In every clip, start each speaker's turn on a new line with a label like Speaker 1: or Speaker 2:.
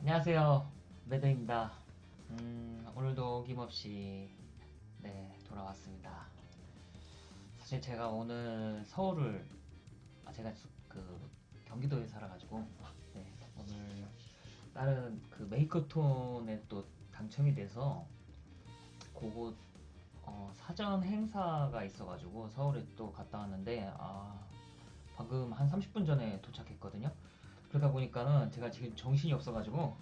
Speaker 1: 안녕하세요. 매드입니다. 음, 오늘도 어김없이 네, 돌아왔습니다. 사실 제가 오늘 서울을 아 제가 수- 그 경기도에 살아가지고 네, 오늘 다른 그 메이커톤에 또 당첨이 돼서 그곳 어, 사전 행사가 있어가지고 서울에 또 갔다 왔는데 아 방금 한 30분 전에 도착했거든요. 그러다 보니까는 제가 지금 정신이 없어가지고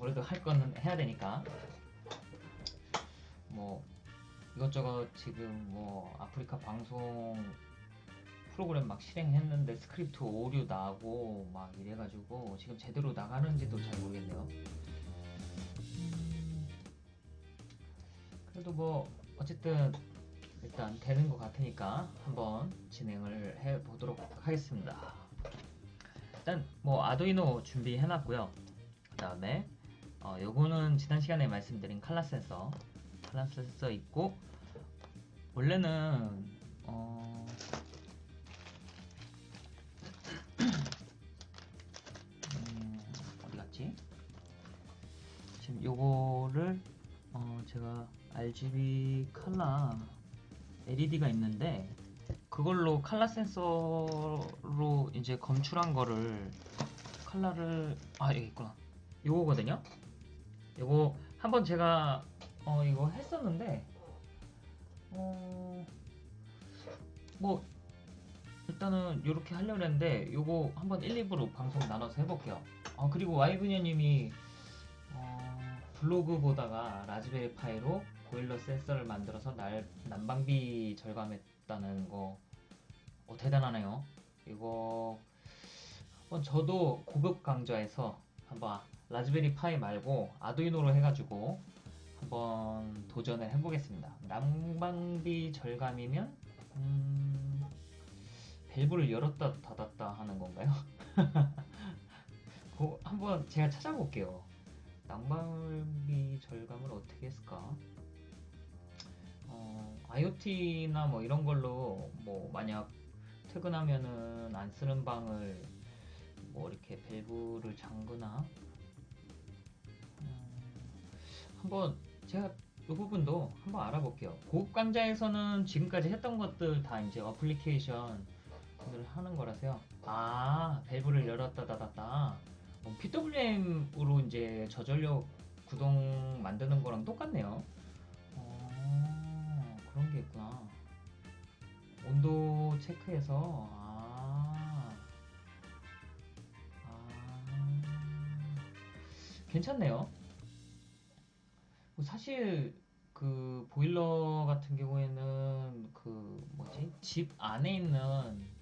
Speaker 1: 그래도 할 거는 해야 되니까 뭐 이것저것 지금 뭐 아프리카 방송 프로그램 막 실행했는데 스크립트 오류 나고 막 이래가지고 지금 제대로 나가는지도 잘 모르겠네요. 음, 그래도 뭐 어쨌든 일단 되는 것 같으니까 한번 진행을 해 보도록 하겠습니다. 일단 뭐 아두이노 준비해 놨고요. 그 다음에 어, 요거는 지난 시간에 말씀드린 칼라 센서 칼라 센서 있고 원래는 어 음, 어디 갔지? 지금 요거를 어 제가 RGB 칼라 LED가 있는데 그걸로 칼라 센서로 이제 검출한 거를 칼라를 아 여기 있구나. 요거거든요? 요거 한번 제가 어 이거 했었는데 어 뭐 일단은 이렇게 하려고 했는데 요거 한번 1, 2부로 방송 나눠서 해볼게요. 아 그리고 와이브녀님이 어, 블로그 보다가 라즈베리 파이로 보일러 센서를 만들어서 날, 난방비 절감했다는 거 어, 대단하네요. 이거 한번 저도 고급 강좌에서 한번 라즈베리 파이 말고 아두이노로 해가지고 한번 도전을 해보겠습니다. 난방비 절감이면 음, 밸브를 열었다 닫았다 하는 건가요? 그 한번 제가 찾아볼게요. 난방비 절감을 어떻게 했을까? 어, IoT나 뭐 이런 걸로 뭐 만약 퇴근하면은 안 쓰는 방을 뭐 이렇게 밸브를 잠그나 음, 한번 제가 이 부분도 한번 알아볼게요. 고급 강좌에서는 지금까지 했던 것들 다 이제 어플리케이션을 하는 거라서요. 아, 밸브를 열었다 닫았다. 어, PWM으로 이제 저전력 구동 만드는 거랑 똑같네요. 어, 그런 게 있구나. 온도 체크해서, 아, 아, 괜찮네요. 뭐 사실, 그, 보일러 같은 경우에는, 그, 뭐지? 집 안에 있는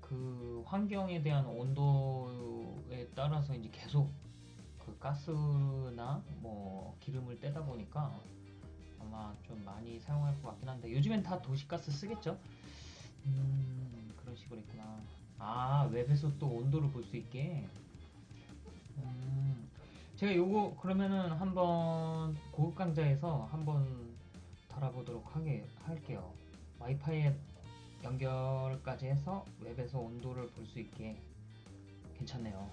Speaker 1: 그 환경에 대한 온도에 따라서 이제 계속 그 가스나 뭐 기름을 떼다 보니까 아마 좀 많이 사용할 것 같긴 한데 요즘엔 다 도시가스 쓰겠죠? 음 그런 식으로 있구나 아 웹에서 또 온도를 볼 수 있게 음 제가 요거 그러면은 한번 고급 강좌에서 한번 달아보도록 하게 할게요 와이파이에 연결까지 해서 웹에서 온도를 볼 수 있게 괜찮네요.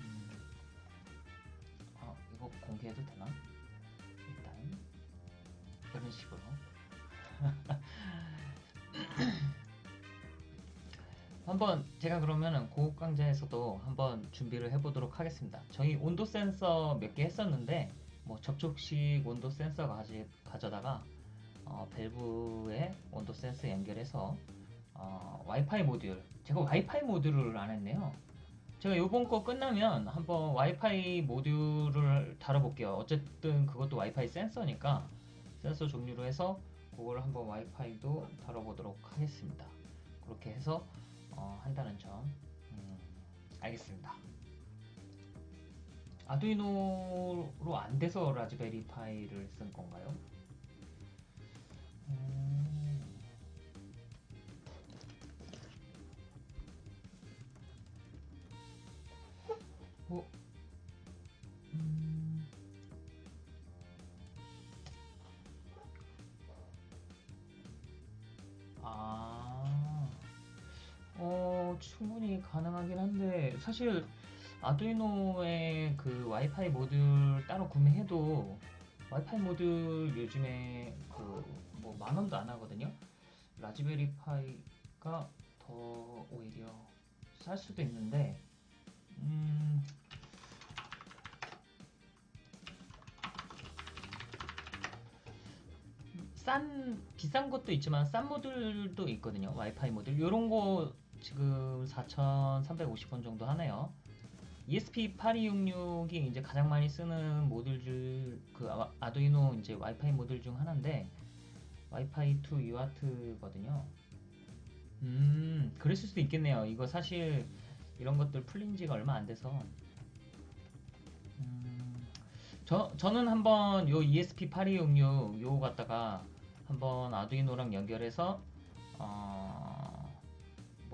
Speaker 1: 음, 아, 이거 공개해도 되나? 식으로 한번 제가 그러면은 고급 강좌에서도 한번 준비를 해보도록 하겠습니다. 저희 온도 센서 몇 개 했었는데 뭐 접촉식 온도 센서 가지, 가져다가 어, 밸브에 온도 센서 연결해서 어, 와이파이 모듈 제가 와이파이 모듈을 안 했네요. 제가 요번 거 끝나면 한번 와이파이 모듈을 다뤄볼게요. 어쨌든 그것도 와이파이 센서니까 센서 종류로 해서 그걸 한번 와이파이도 다뤄보도록 하겠습니다 그렇게 해서 어, 한다는 점 음, 알겠습니다 아두이노로 안 돼서 라즈베리 파이를 쓴 건가요? 음. 뭐, 어, 충분히 가능하긴 한데, 사실, 아두이노의 그 와이파이 모듈 따로 구매해도 와이파이 모듈 요즘에 그 뭐 만 원도 안 하거든요. 라즈베리 파이가 더 오히려 쌀 수도 있는데 음, 싼 비싼 것도 있지만 싼 모듈도 있거든요. 와이파이 모듈 이런 거 지금 4,350원 정도 하네요. ESP8266이 이제 가장 많이 쓰는 모듈 그 아- 아두이노 이제 와이파이 모듈 중 하나인데 와이파이 2 UART거든요. 음, 그랬을 수도 있겠네요. 이거 사실 이런 것들 풀린 지가 얼마 안 돼서 음, 저, 저는 한번 요 ESP8266 요거 갖다가 한번 아두이노랑 연결해서 어,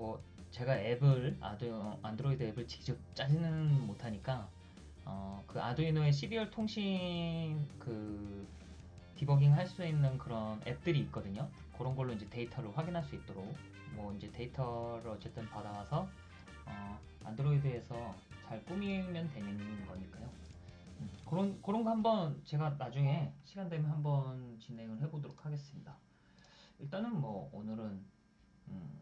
Speaker 1: 뭐 제가 앱을 아두 안드로이드 앱을 직접 짜지는 못하니까 어, 그 아두이노의 serial 통신 그 디버깅 할 수 있는 그런 앱들이 있거든요. 그런 걸로 이제 데이터를 확인할 수 있도록 뭐 이제 데이터를 어쨌든 받아와서 어, 안드로이드에서 잘 꾸미면 되는 거니까요. 음, 그런 그런 거 한번 제가 나중에 시간 되면 한번 진행을 해보도록 하겠습니다. 일단은 뭐 오늘은 음,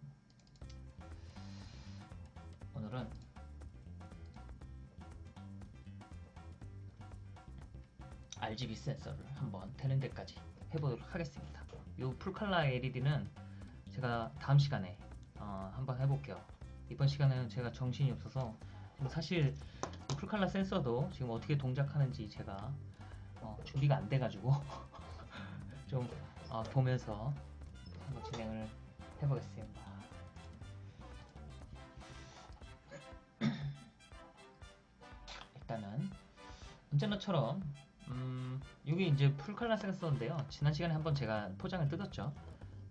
Speaker 1: 오늘은 RGB 센서를 한번 되는 데까지 해보도록 하겠습니다. 이 풀칼라 LED는 제가 다음 시간에 어, 한번 해볼게요. 이번 시간에는 제가 정신이 없어서 사실 이 풀칼라 센서도 지금 어떻게 동작하는지 제가 어, 준비가 안 돼가지고 좀 어, 보면서 한번 진행을 해보겠습니다. 일단은 언제나처럼 음, 이게 이제 풀칼라 센서인데요. 지난 시간에 한번 제가 포장을 뜯었죠.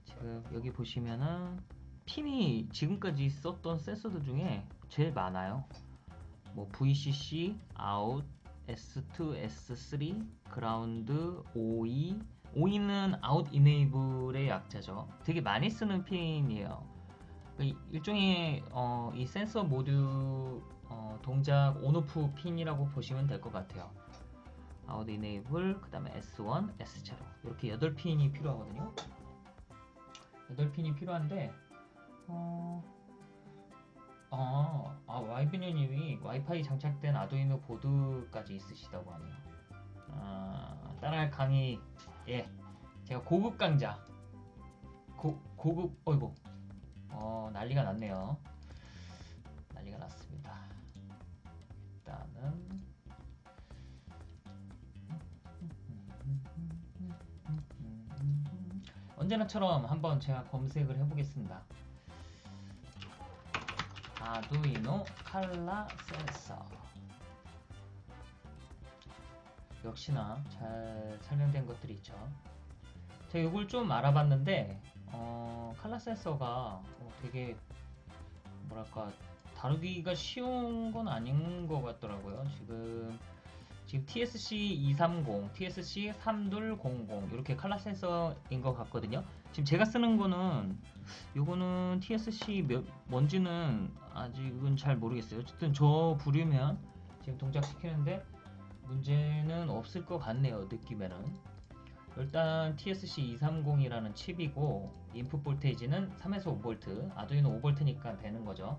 Speaker 1: 지금 여기 보시면은 핀이 지금까지 썼던 센서들 중에 제일 많아요. 뭐 VCC, out, S2, S3, ground, OE. OE는 out enable의 약자죠. 되게 많이 쓰는 핀이에요. 그 일종의 어, 이 센서 모듈 어, 동작 on off 핀이라고 보시면 될 것 같아요. out enable, 그 다음에 S1, S0 이렇게 8핀이 필요하거든요. 8핀이 필요한데 어... 아, 아 와이비녀님이 와이파이 장착된 아두이노 보드까지 있으시다고 하네요. 아, 따라할 강의 예, 제가 고급 강자 고, 고급 어이구 어 난리가 났네요. 난리가 났습니다. 일단은 언제나처럼 한번 제가 검색을 해보겠습니다. 아두이노 칼라 센서 역시나 잘 설명된 것들이 있죠. 제가 이걸 좀 알아봤는데 어, 칼라 센서가 어, 되게 뭐랄까 다루기가 쉬운 건 아닌 것 같더라고요. 지금 지금 TSC 230, TSC 3200 이렇게 칼라 센서인 것 같거든요. 지금 제가 쓰는 거는 요거는 TSC 몇 뭔지는 아직은 잘 모르겠어요. 어쨌든 저 부류면 지금 동작시키는데 문제는 없을 것 같네요. 느낌에는. 일단 TSC 230이라는 칩이고 input voltage는 3에서 5V, 아두이노 5V니까 되는 거죠.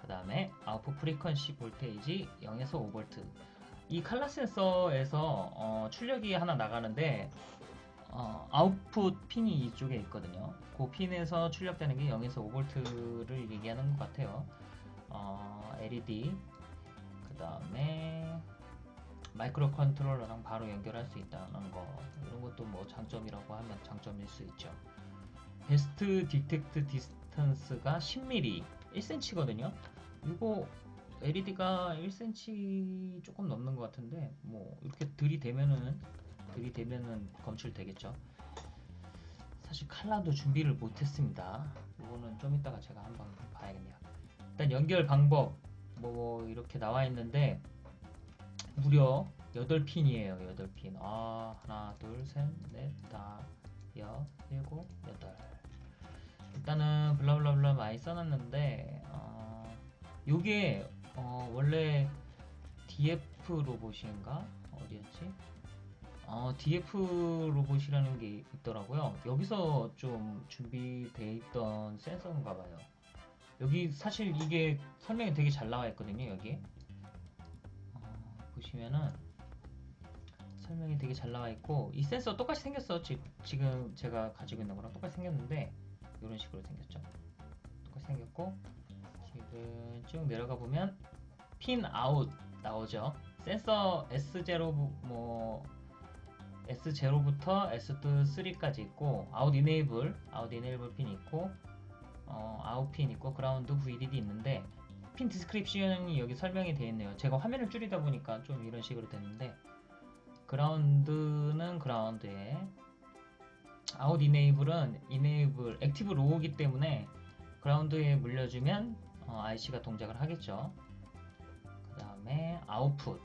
Speaker 1: 그 다음에 output frequency voltage 0에서 5V. 이 칼라 센서에서 어, 출력이 하나 나가는데 어, 아웃풋 핀이 이쪽에 있거든요. 그 핀에서 출력되는 게 0에서 5V를 얘기하는 것 같아요. 어, LED 그 다음에 microcontroller랑 바로 연결할 수 있다는 거 이런 것도 뭐 장점이라고 하면 장점일 수 있죠. best detect distance가 10mm 1cm거든요. 이거 LED가 1cm 조금 넘는 것 같은데 뭐 이렇게 들이대면은 들이대면은 검출되겠죠. 사실 칼라도 준비를 못했습니다. 이거는 좀 이따가 제가 한번 봐야겠네요. 일단 연결 방법 뭐 이렇게 나와 있는데 무려 8핀이에요. 8핀. 아, 하나, 둘, 셋, 넷, 다, 여, 일곱, 여덟. 일단은 블라블라블라 많이 써놨는데 어, 요게 어, 원래 DF 로봇인가? 어디였지? 어, DF 로봇이라는 게 있더라고요. 여기서 좀 준비돼 있던 센서인가 봐요. 여기 사실 이게 설명이 되게 잘 나와 있거든요, 여기. 어, 보시면은 설명이 되게 잘 나와 있고 이 센서 똑같이 생겼어. 지, 지금 제가 가지고 있는 거랑 똑같이 생겼는데 이런 식으로 생겼죠. 똑같이 생겼고 지금 쭉 내려가 보면 pin out 나오죠. 센서 S0 뭐 S0부터 S3까지 있고 out enable out enable 핀 있고 어, 아웃 핀 있고 ground VDD 있는데 pin description이 여기 설명이 되어 있네요. 제가 화면을 줄이다 보니까 좀 이런 식으로 됐는데 그라운드는 그라운드에 아웃 이네이블은 이네이블 액티브 로우기 때문에 ground에 물려주면 어, IC가 동작을 하겠죠. 그 다음에 output.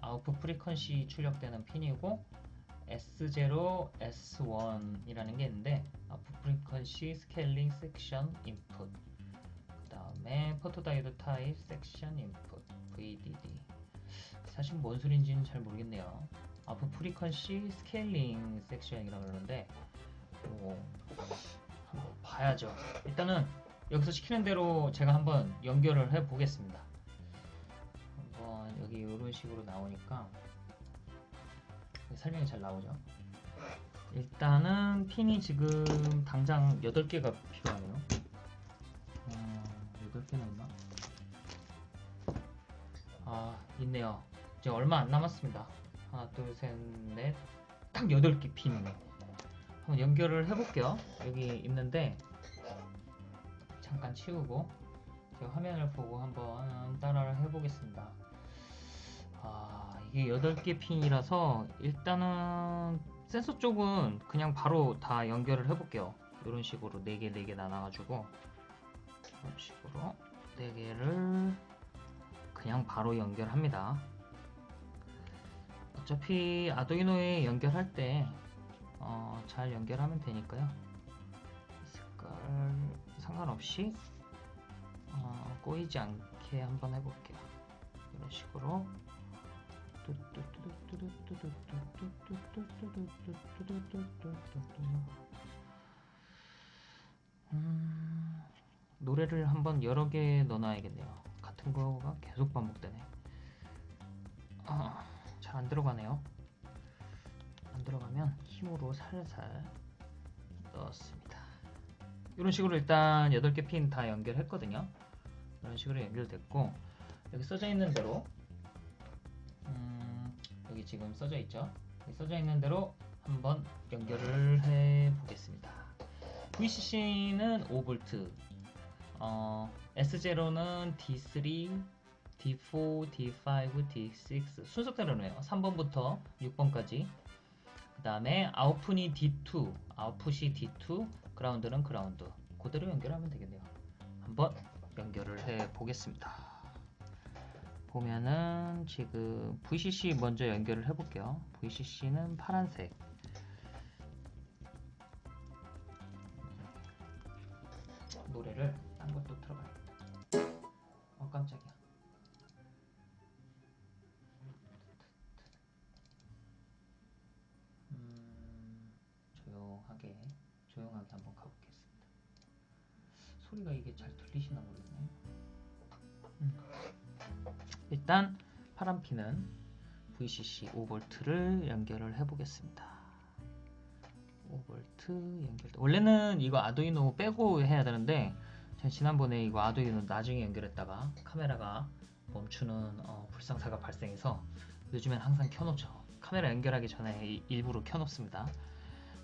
Speaker 1: Output frequency 출력되는 핀이고 S0, S1이라는 게 있는데 output frequency scaling selection input. 그 다음에 Photodiode type selection input VDD 사실 뭔 소린지는 잘 모르겠네요. output frequency scaling selection이라고 그러는데 오, 한번 봐야죠 일단은 여기서 시키는 대로 제가 한번 연결을 해 보겠습니다 한번 여기 이런 식으로 나오니까 설명이 잘 나오죠. 일단은 핀이 지금 당장 8개가 필요하네요. 어, 8개나 있나? 아, 있네요. 이제 얼마 안 남았습니다. 하나, 둘, 셋, 넷. 딱 8개 핀이네. 한번 연결을 해볼게요. 여기 있는데, 잠깐 치우고, 화면을 보고 한번 따라를 해보겠습니다. 아, 이게 8개 핀이라서 일단은 센서 쪽은 그냥 바로 다 연결을 해볼게요. 이런 식으로 4개, 4개 나눠가지고 이런 식으로 4개를 그냥 바로 연결합니다. 어차피 아두이노에 연결할 때 어, 잘 연결하면 되니까요. 색깔 상관없이 어, 꼬이지 않게 한번 해볼게요. 이런 식으로 음, 노래를 한번 여러 개 넣어놔야겠네요. 같은 거가 계속 반복되네. 아, 잘 안 들어가네요. 안 들어가면 힘으로 살살 넣었습니다. 이런 식으로 일단 8개 핀 다 연결했거든요. 이런 식으로 연결됐고 여기 써져 있는 대로 음, 여기 지금 써져 있죠. 써져 있는 대로 한번 연결을 해 보겠습니다. VCC는 5V, 어, S0는 D3, D4, D5, D6 순서대로네요. 3번부터 6번까지. 그 다음에 아웃풋이 D2, 아웃풋이 D2, 그라운드는 그라운드. 그대로 연결하면 되겠네요. 한번 연결을 해 보겠습니다. 보면은 지금 VCC 먼저 연결을 해 볼게요. VCC는 파란색. 노래를 딴 것도 틀어봐야겠다. 어 깜짝이야. 소리가 이게 잘 들리시나 모르겠네. 음. 일단 파란 핀은 VCC 5V를 연결을 해 보겠습니다. 5V 연결. 원래는 이거 아두이노 빼고 해야 되는데 제가 지난번에 이거 아두이노 나중에 연결했다가 카메라가 멈추는 어, 불상사가 발생해서 요즘엔 항상 켜놓죠. 카메라 연결하기 전에 일부러 켜놓습니다.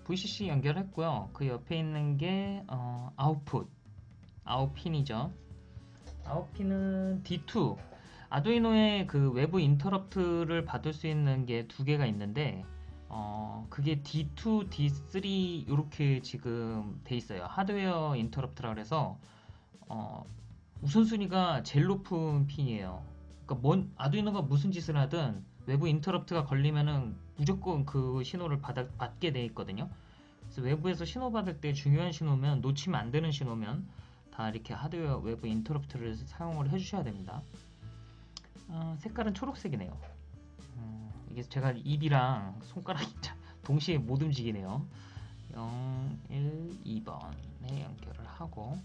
Speaker 1: VCC 연결했고요. 그 옆에 있는 게 어, 아웃풋, 아웃핀이죠. 아웃핀은 D2. 아두이노의 그 외부 인터럽트를 받을 수 있는 게 두 개가 있는데 어, 그게 D2, D3 이렇게 지금 돼 있어요. 하드웨어 인터럽트라 그래서 어, 우선순위가 제일 높은 핀이에요. 그러니까 뭔 아두이노가 무슨 짓을 하든 외부 인터럽트가 걸리면은 무조건 그 신호를 받아, 받게 돼 있거든요. 그래서 외부에서 신호 받을 때 중요한 신호면 놓치면 안 되는 신호면 다 이렇게 하드웨어 외부 인터럽트를 사용을 해주셔야 됩니다. 어, 색깔은 초록색이네요. 음, 이게 제가 입이랑 손가락이 동시에 못 움직이네요. 0, 1, 2번에 연결을 하고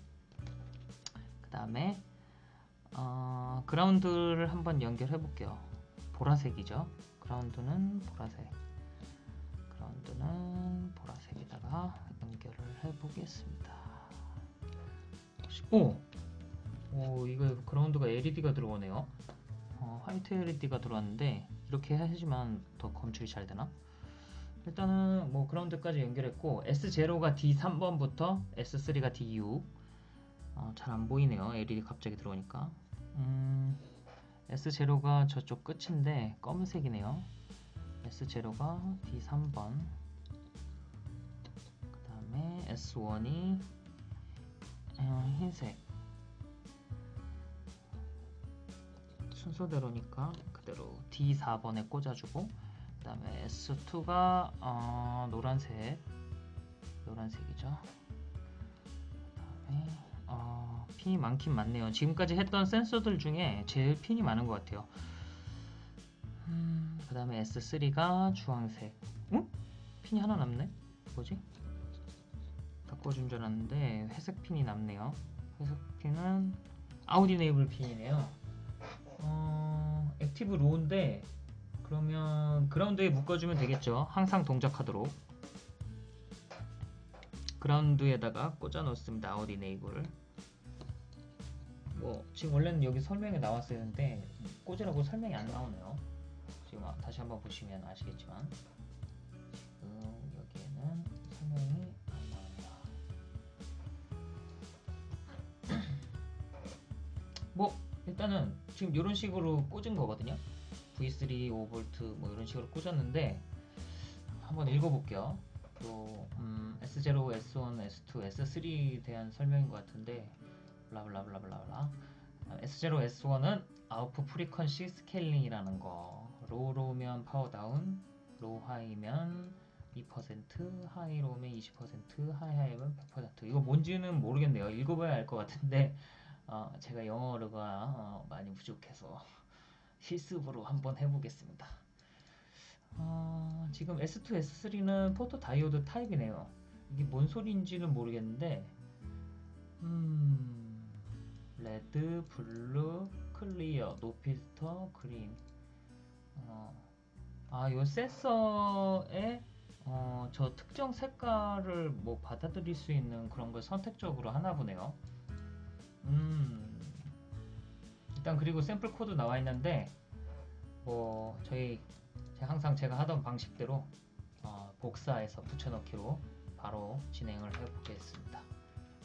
Speaker 1: 그 다음에 어, 그라운드를 한번 연결해 볼게요. 보라색이죠. 그라운드는 보라색. 그라운드는 보라색에다가 연결을 해 보겠습니다. 오! 오, 이거 그라운드가 LED가 들어오네요. 어, 화이트 LED가 들어왔는데 이렇게 해야지만 더 검출이 잘 되나? 일단은 뭐 그라운드까지 연결했고 S0가 D3번부터 S3가 D6 어, 잘 안 보이네요. LED 갑자기 들어오니까 음, S0가 저쪽 끝인데 검은색이네요. S0가 D3번 그 다음에 S1이 어, 흰색. 순서대로니까 그대로 D4번에 꽂아주고 그 다음에 S2가 어, 노란색. 노란색이죠. 그 다음에 어, 핀이 많긴 많네요. 지금까지 했던 센서들 중에 제일 핀이 많은 것 같아요. 음, 그 다음에 S3가 주황색. 응? 핀이 하나 남네? 뭐지? 바꿔준 줄 알았는데 회색 핀이 남네요 회색 핀은 out enable 핀이네요 어, active low인데 그러면 ground에 묶어주면 되겠죠. 항상 동작하도록. ground에다가 꽂아 놓습니다. Out enable. 뭐 지금 원래는 여기 설명에 나왔어야 했는데 꽂으라고 설명이 안 나오네요. 지금 다시 한번 보시면 아시겠지만 지금 여기에는 설명이 뭐 일단은 지금 이런 식으로 꽂은 거거든요. V3, 5V 뭐 이런 식으로 꽂았는데 한번 읽어볼게요. 또 음, S0, S1, S2, S3에 대한 설명인 것 같은데 blah blah blah blah S0, S1은 output frequency scaling이라는 거 low low면 power down, low high면 2%, high low면 20%, high high면 100% 이거 뭔지는 모르겠네요. 읽어봐야 알 것 같은데 어, 제가 영어가 어, 많이 부족해서 실습으로 한번 해보겠습니다. 어, 지금 S2, S3는 photodiode type이네요. 이게 뭔 소리인지는 모르겠는데 음, red, blue, clear, no filter, green 어, 아, 요 센서에 어, 저 특정 색깔을 뭐 받아들일 수 있는 그런 걸 선택적으로 하나 보네요. 음, 일단 그리고 샘플 코드 나와 있는데 뭐 저희 항상 제가 하던 방식대로 어, 복사해서 붙여넣기로 바로 진행을 해보겠습니다.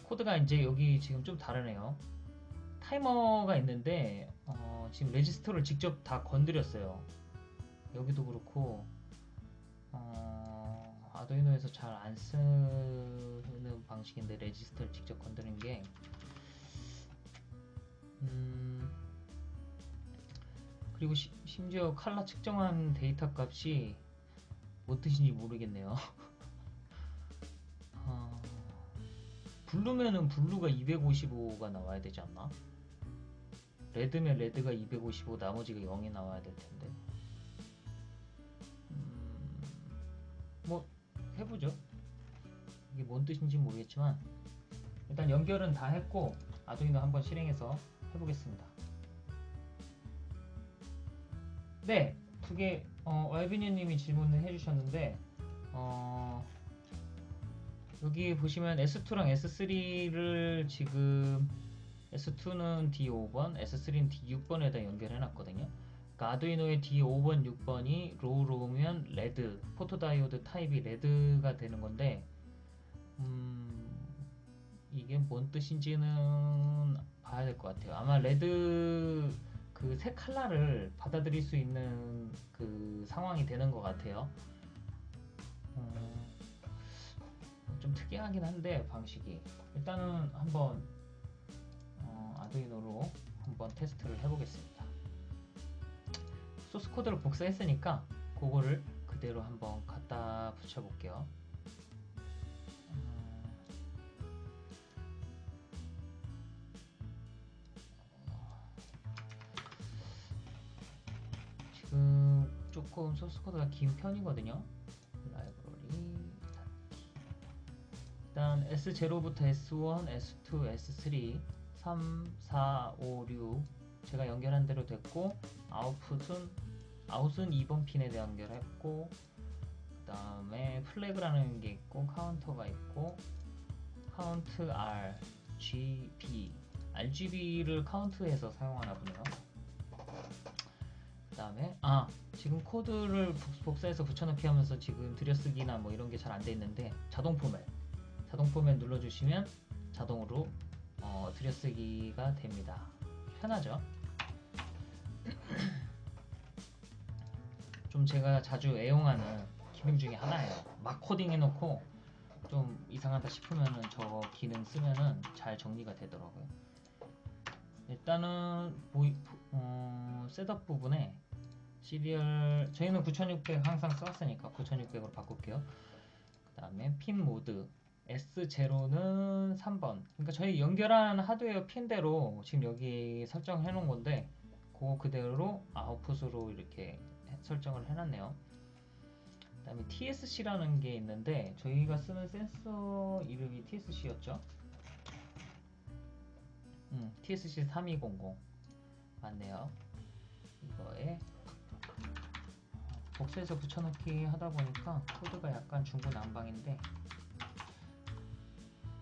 Speaker 1: 코드가 이제 여기 지금 좀 다르네요. 타이머가 있는데 어, 지금 레지스터를 직접 다 건드렸어요. 여기도 그렇고 어, 아두이노에서 잘 안 쓰는 방식인데 레지스터를 직접 건드는 게 음, 그리고 시, 심지어 칼라 측정한 데이터 값이 뭔 뜻인지 모르겠네요. 어, blue면은 blue가 255가 나와야 되지 않나? red면 red가 255 나머지가 0이 나와야 될 텐데. 음, 뭐 해보죠. 이게 뭔 뜻인지 모르겠지만 일단 연결은 다 했고 아두이노 한번 실행해서 해보겠습니다. 네, 두개 어, 알비니님이 질문을 해주셨는데 어, 여기 보시면 S2랑 S3를 지금 S2는 D5번, S3는 D6번에다 연결해놨거든요. 그러니까 아두이노의 D5번, 6번이 로우로우면 레드, 포토다이오드 타입이 레드가 되는 건데 음, 이게 뭔 뜻인지는 봐야 될 것 같아요. 아마 레드 그색 칼라를 받아들일 수 있는 그 상황이 되는 것 같아요. 음, 좀 특이하긴 한데 방식이 일단은 한번 어, 아두이노로 한번 테스트를 해보겠습니다. 소스 코드를 복사했으니까 그거를 그대로 한번 갖다 붙여볼게요. 조금 소스 코드가 긴 편이거든요. 라이브러리. 일단 S0부터 S1, S2, S3, 3, 4, 5, 6 제가 연결한 대로 됐고 아웃풋은 아웃은 2번 핀에 연결했고 그 다음에 flag라는 게 있고 카운터가 있고 count R, G, B RGB를 카운트해서 사용하나 보네요. 그 다음에 아 지금 코드를 복- 복사해서 붙여넣기 하면서 지금 들여쓰기나 뭐 이런 게 잘 안 돼 있는데 자동 포맷 자동 포맷 눌러주시면 자동으로 어, 들여쓰기가 됩니다. 편하죠? 좀 제가 자주 애용하는 기능 중에 하나예요. 막 코딩 해놓고 좀 이상하다 싶으면은 저 기능 쓰면은 잘 정리가 되더라고요. 일단은 void, 어, setup 부분에 serial 저희는 9600 항상 써왔으니까 9600으로 바꿀게요. 그 다음에 핀 모드 S0는 3번. 그러니까 저희 연결한 하드웨어 핀대로 지금 여기 설정해 놓은 건데 그거 그대로 아웃풋으로 이렇게 해- 설정을 해놨네요. 그 다음에 TSC라는 게 있는데 저희가 쓰는 센서 이름이 TSC였죠? 음, TSC 3200 맞네요. 이거에 복사해서 붙여넣기 하다 보니까 코드가 약간 중구난방인데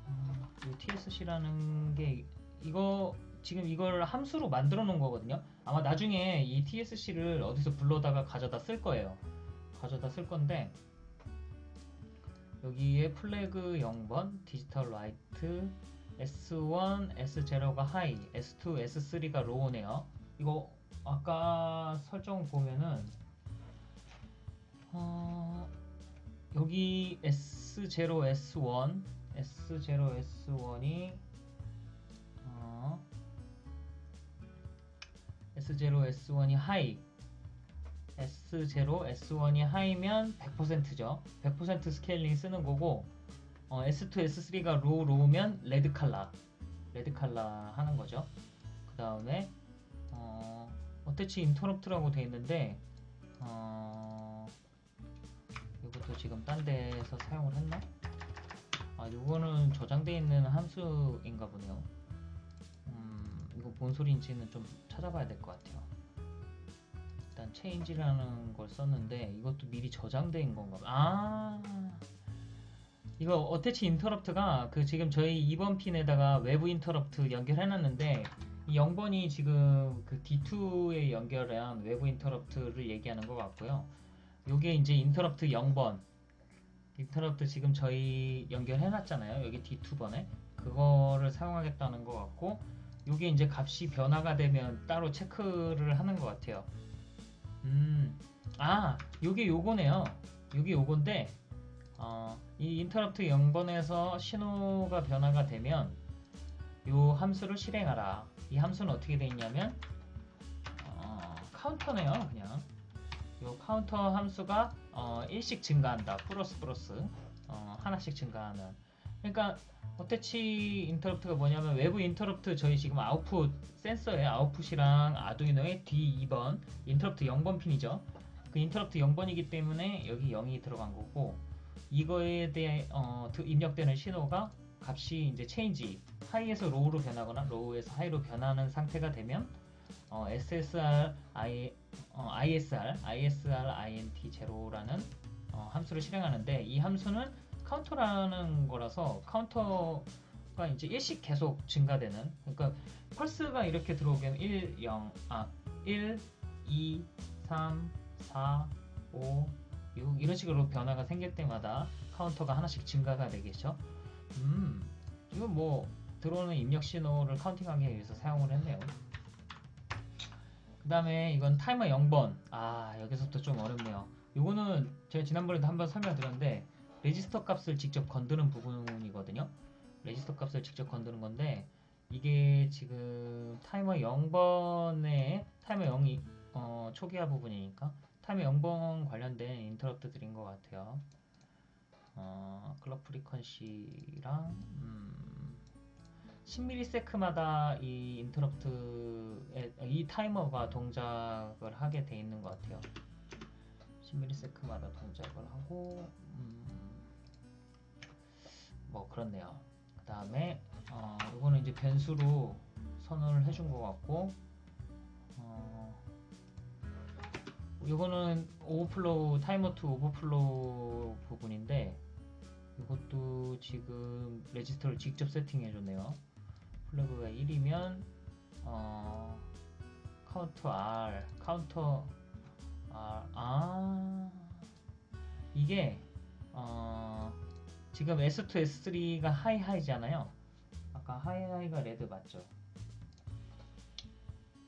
Speaker 1: 음, 이 TSC라는 게 이거 지금 이걸 함수로 만들어 놓은 거거든요. 아마 나중에 이 TSC를 어디서 불러다가 가져다 쓸 거예요. 가져다 쓸 건데 여기에 flag 0번, digital write, S1, S0가 high, S2, S3가 low네요. 이거 아까 설정 보면은 어, 여기 S0, S1, S0, S1이 어, S0, S1이 high, S0, S1이 high면 100%죠. 100% scaling 쓰는 거고 어, S2, S3가 로우, 로우면 레드 칼라, 레드 칼라 하는 거죠. 그 다음에 어, 어태치 인터럽트라고 돼 있는데 어, 이것도 지금 딴 데서 사용을 했나? 아, 이거는 저장돼 있는 함수인가 보네요. 음, 이거 뭔 소리인지는 좀 찾아봐야 될 것 같아요. 일단 change라는 걸 썼는데 이것도 미리 있는 건가 봐. 아, 이거 어태치 인터럽트가 그 지금 저희 2번 핀에다가 외부 인터럽트 연결해 놨는데 이 0번이 지금 그 D2에 연결한 외부 인터럽트를 얘기하는 것 같고요. 요게 이제 인터럽트 0번 인터럽트 지금 저희 연결해 놨잖아요. 여기 D2번에 그거를 사용하겠다는 것 같고 요게 이제 값이 변화가 되면 따로 체크를 하는 것 같아요. 음, 아, 요게 요거네요. 요게 요건데 어, 이 인터럽트 0번에서 신호가 변화가 되면 요 함수를 실행하라. 이 함수는 어떻게 되어 있냐면 어, 카운터네요, 그냥. 요 카운터 함수가 어, 1씩 증가한다. 플러스 플러스 어, 하나씩 증가하는. 그러니까 attach interrupt가 뭐냐면 외부 인터럽트 저희 지금 아웃풋 센서의 아웃풋이랑 아두이노의 D2번 인터럽트 0번 핀이죠. 그 인터럽트 0번이기 때문에 여기 0이 들어간 거고 이거에 대해 어, 드- 입력되는 신호가 값이 이제 체인지 하이에서 로우로 변하거나 로우에서 하이로 변하는 상태가 되면 어, SSR, I, 어, ISR, ISR, INT zero라는 어, 함수를 실행하는데 이 함수는 카운터라는 거라서 카운터가 이제 일씩 계속 증가되는 그러니까 펄스가 이렇게 들어오면 1, 0, 아, 1, 2, 3, 4, 5, 6 이런 식으로 변화가 생길 때마다 카운터가 하나씩 증가가 되겠죠. 음, 이건 뭐 들어오는 입력 신호를 counting하기 위해서 사용을 했네요. 그 다음에 이건 타이머 0번. 아, 여기서부터 좀 어렵네요. 이거는 제가 지난번에도 한번 설명드렸는데 레지스터 값을 직접 건드는 부분이거든요. 레지스터 값을 직접 건드는 건데 이게 지금 타이머 0번에 타이머 0이 어, 초기화 부분이니까 타이머 0번 관련된 인터럽트들인 것 같아요. 어, clock frequency랑 음, 10ms마다 이 인터럽트에 이 타이머가 동작을 하게 돼 있는 것 같아요. 10ms마다 동작을 하고 음, 뭐 그렇네요. 그 다음에 어, 이거는 이제 변수로 선언을 해준 것 같고 어, 이거는 overflow timer two overflow 부분인데 이것도 지금 레지스터를 직접 세팅해 줬네요. flag가 1이면 어, 카운터 R 카운터 R 아 이게 어, 지금 S2 S3가 high high잖아요. 아까 high high가 red 맞죠?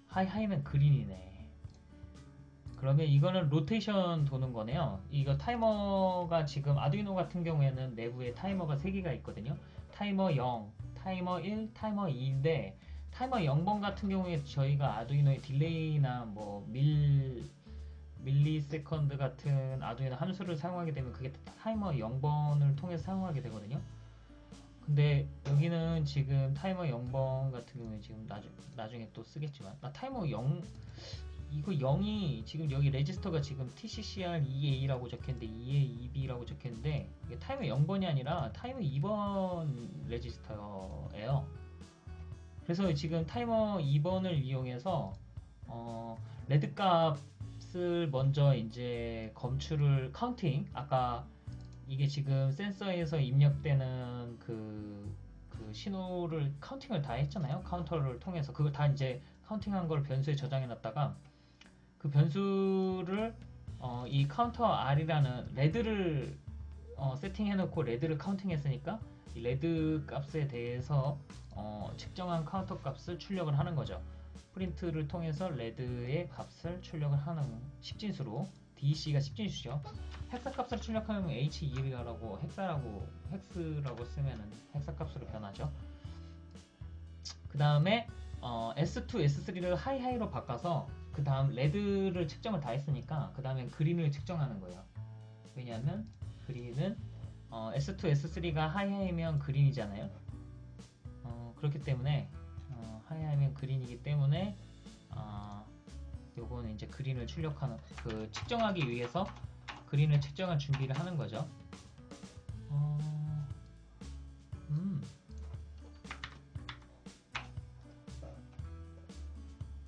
Speaker 1: high high면 green이네. 그러면 이거는 로테이션 도는 거네요. 이거 타이머가 지금 아두이노 같은 경우에는 내부에 타이머가 3개가 있거든요. 타이머 0, 타이머 1, 타이머 2인데 타이머 0번 같은 경우에 저희가 아두이노의 delay나 뭐 밀, millisecond 같은 아두이노 함수를 사용하게 되면 그게 타이머 0번을 통해서 사용하게 되거든요. 근데 여기는 지금 타이머 0번 같은 경우에 지금 나중, 나중에 또 쓰겠지만 나 타이머 0 이거 0이 지금 여기 레지스터가 지금 TCCR 2A라고 적혔는데 2A, 2B라고 적혔는데 이게 타이머 0번이 아니라 타이머 2번 레지스터예요. 그래서 지금 타이머 2번을 이용해서 어, red 값을 먼저 이제 검출을 counting 아까 이게 지금 센서에서 입력되는 그, 그 신호를 counting을 다 했잖아요. 카운터를 통해서 그걸 다 이제 counting한 걸 변수에 저장해 놨다가 그 변수를 어, 이 카운터 R이라는 red를 어, 세팅해 놓고 red를 counting 했으니까 이 red 값에 대해서 어, 측정한 카운터 값을 출력을 하는 거죠. 프린트를 통해서 red의 값을 출력을 하는 10진수로 DEC가 10진수죠. hexa 값을 출력하면 H2라고 hexa라고 hex라고 쓰면은 hexa 값으로 변하죠. 그 다음에 어, S2, S3를 high high로 바꿔서 그 다음 red를 측정을 다 했으니까 그 다음엔 green을 측정하는 거예요. 왜냐하면 green은 어, S2, S3가 하이하이면 그린이잖아요. 어, 그렇기 때문에 어, 하이하이면 그린이기 때문에 어, 요거는 이제 그린을 출력하는 그 측정하기 위해서 그린을 측정할 준비를 하는 거죠. 어, 음.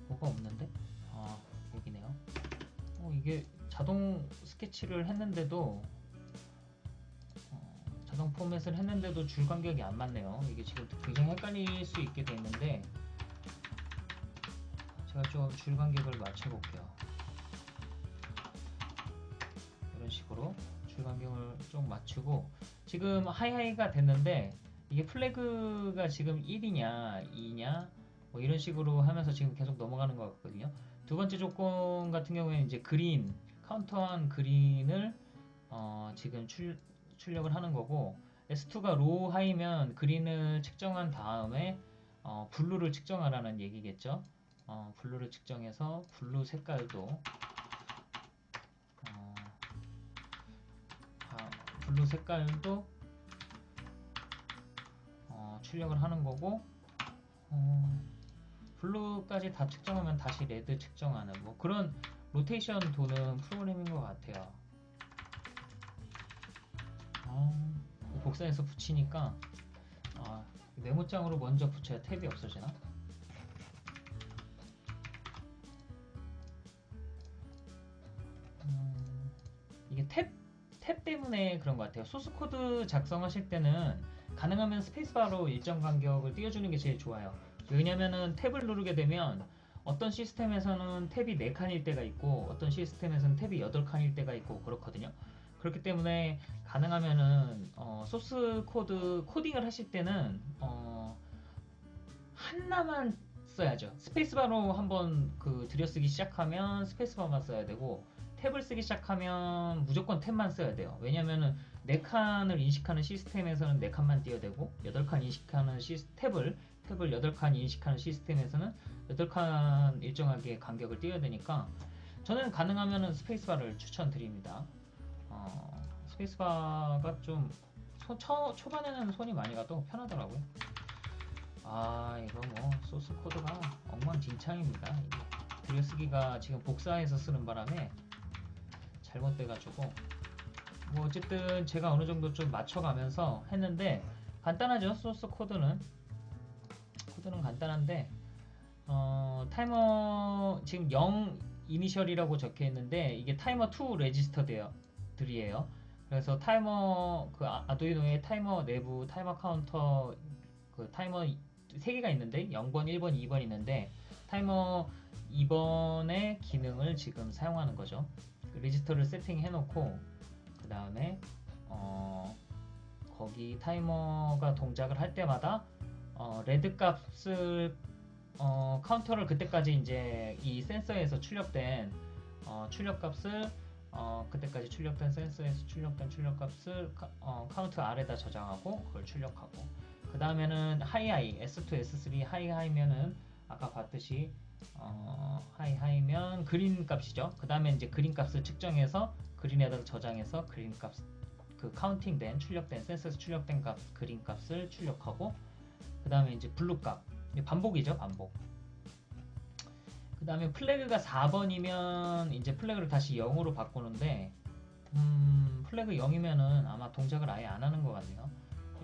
Speaker 1: 뭐가 없는데? 이게 자동 스케치를 했는데도 어, 자동 포맷을 했는데도 줄 간격이 안 맞네요. 이게 지금 굉장히 헷갈릴 수 있게 돼 있는데 제가 좀 줄 간격을 맞춰 볼게요. 이런 식으로 줄 간격을 좀 맞추고 지금 하이하이가 됐는데 이게 플래그가 지금 1이냐 2냐 뭐 이런 식으로 하면서 지금 계속 넘어가는 것 같거든요. 두 번째 조건 같은 경우에는 이제 green 카운터한 green을 어, 지금 출, 출력을 하는 거고 S2가 low high면 green을 측정한 다음에 어, blue를 측정하라는 얘기겠죠. 어, blue를 측정해서 blue 색깔도 어, 아, blue 색깔도 어, 출력을 하는 거고 어, blue까지 다 측정하면 다시 red 측정하는 뭐 그런 로테이션 도는 프로그램인 것 같아요. 어, 복사해서 붙이니까 아, 메모장으로 먼저 붙여야 탭이 없어지나? 음, 이게 탭, 탭 때문에 그런 것 같아요. 소스 코드 작성하실 때는 가능하면 스페이스바로 일정 간격을 띄워주는 게 제일 좋아요. 왜냐면은 탭을 누르게 되면 어떤 시스템에서는 탭이 4칸일 때가 있고 어떤 시스템에서는 탭이 8칸일 때가 있고 그렇거든요. 그렇기 때문에 가능하면은 어, 소스 코드 코딩을 하실 때는 어, 하나만 써야죠. 스페이스바로 한번 그 들여쓰기 시작하면 스페이스바만 써야 되고 탭을 쓰기 시작하면 무조건 탭만 써야 돼요. 왜냐면은 4칸을 인식하는 시스템에서는 4칸만 띄워야 되고 8칸 인식하는 시스, 탭을 탭을 8칸 인식하는 시스템에서는 8칸 일정하게 간격을 띄워야 되니까 저는 가능하면 스페이스바를 추천드립니다. 어, 스페이스바가 좀 초, 초, 초반에는 손이 많이 가도 편하더라고요. 아 이거 뭐 소스 코드가 엉망진창입니다. 들여쓰기가 지금 복사해서 쓰는 바람에 잘못돼가지고 뭐 어쨌든 제가 어느 정도 좀 맞춰가면서 했는데 간단하죠 소스 코드는 코드는 간단한데 어, 타이머 지금 0 initial이라고 적혀 있는데 이게 타이머 2 레지스터들예요. 들이에요. 그래서 타이머 그 아- 아두이노의 타이머 내부 타이머 카운터 그 타이머 3개가 있는데 0번 1번 2번 있는데 타이머 2번의 기능을 지금 사용하는 거죠. 그 레지스터를 세팅해 놓고 그 다음에 어, 거기 타이머가 동작을 할 때마다 어, red 값을 어, 카운터를 그때까지 이제 이 센서에서 출력된 어, 출력 값을 어, 그때까지 출력된 센서에서 출력된 출력 값을 카, 어, 카운트 아래다 저장하고 그걸 출력하고. 그 다음에는 하이하이 S2 S3 하이하이면은 아까 봤듯이 어, high high면 green 값이죠. 그 다음에 이제 green 값을 측정해서 green에다 저장해서 그린 값 그 카운팅된 출력된 센서에서 출력된 값 green 값을 출력하고 그 다음에 이제 blue 값. 반복이죠 반복. 그 다음에 flag가 4번이면 이제 flag를 다시 0으로 바꾸는데 음, flag 0이면은 아마 동작을 아예 안 하는 것 같네요.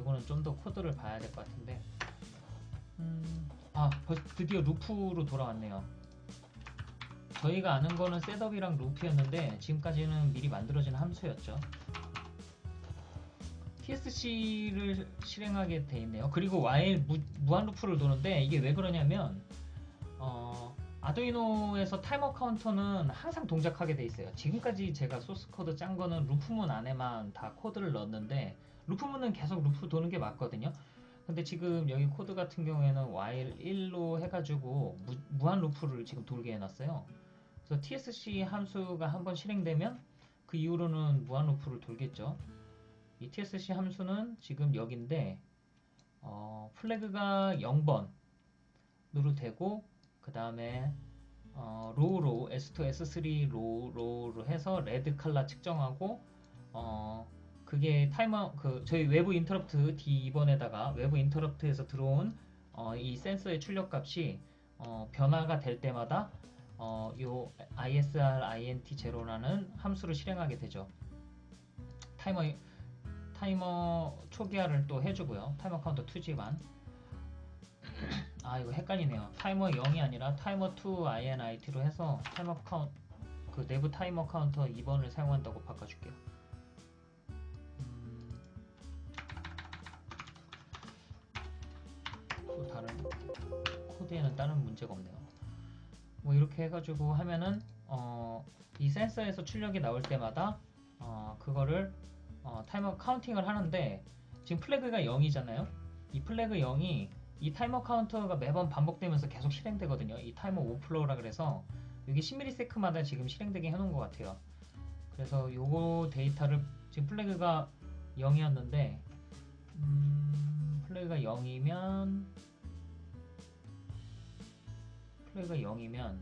Speaker 1: 이거는 좀 더 코드를 봐야 될 것 같은데. 음, 아 드디어 loop로 돌아왔네요. 저희가 아는 거는 setup이랑 loop였는데 지금까지는 미리 만들어진 함수였죠 TSC를 실행하게 돼 있네요. 그리고 무, 무한 loop를 도는데 이게 왜 그러냐면 어, 아두이노에서 타이머 카운터는 항상 동작하게 돼 있어요. 지금까지 제가 소스 코드 짠 거는 loop문 안에만 다 코드를 넣었는데 loop문은 계속 loop 도는 게 맞거든요. 근데 지금 여기 코드 같은 경우에는 while 1로 해가지고 무, 무한 loop를 지금 돌게 해놨어요. 그래서 TSC 함수가 한번 실행되면 그 이후로는 무한 loop를 돌겠죠. 이 TSC 함수는 지금 여기인데 어, flag가 0번 으로 되고 그 다음에 어, 로우로 S2, S3 로우, 로우로 해서 레드 칼라 측정하고 어, 그게 타이머 그 저희 외부 인터럽트 D2번에다가 외부 인터럽트에서 들어온 어, 이 센서의 출력 값이 어, 변화가 될 때마다 어, 요 ISR INT zero라는 함수를 실행하게 되죠. 타이머 타이머 초기화를 또 해주고요. 타이머 카운터 2지만 아 이거 헷갈리네요. 타이머 0이 아니라 타이머 2 INIT로 해서 타이머 카운 그 내부 타이머 카운터 2번을 사용한다고 바꿔줄게요. 음, 또 다른 코드에는 다른 문제가 없네요. 뭐 이렇게 해가지고 하면은 어, 이 센서에서 출력이 나올 때마다 어, 그거를 어, 타이머 카운팅을 하는데 지금 flag가 0이잖아요. 이 flag 0이 이 타이머 카운터가 매번 반복되면서 계속 실행되거든요. 이 타이머 오플로우라 그래서 여기 10ms마다 지금 실행되게 해놓은 것 같아요. 그래서 요거 데이터를 지금 flag가 0이었는데 음, flag가 0이면 flag가 0이면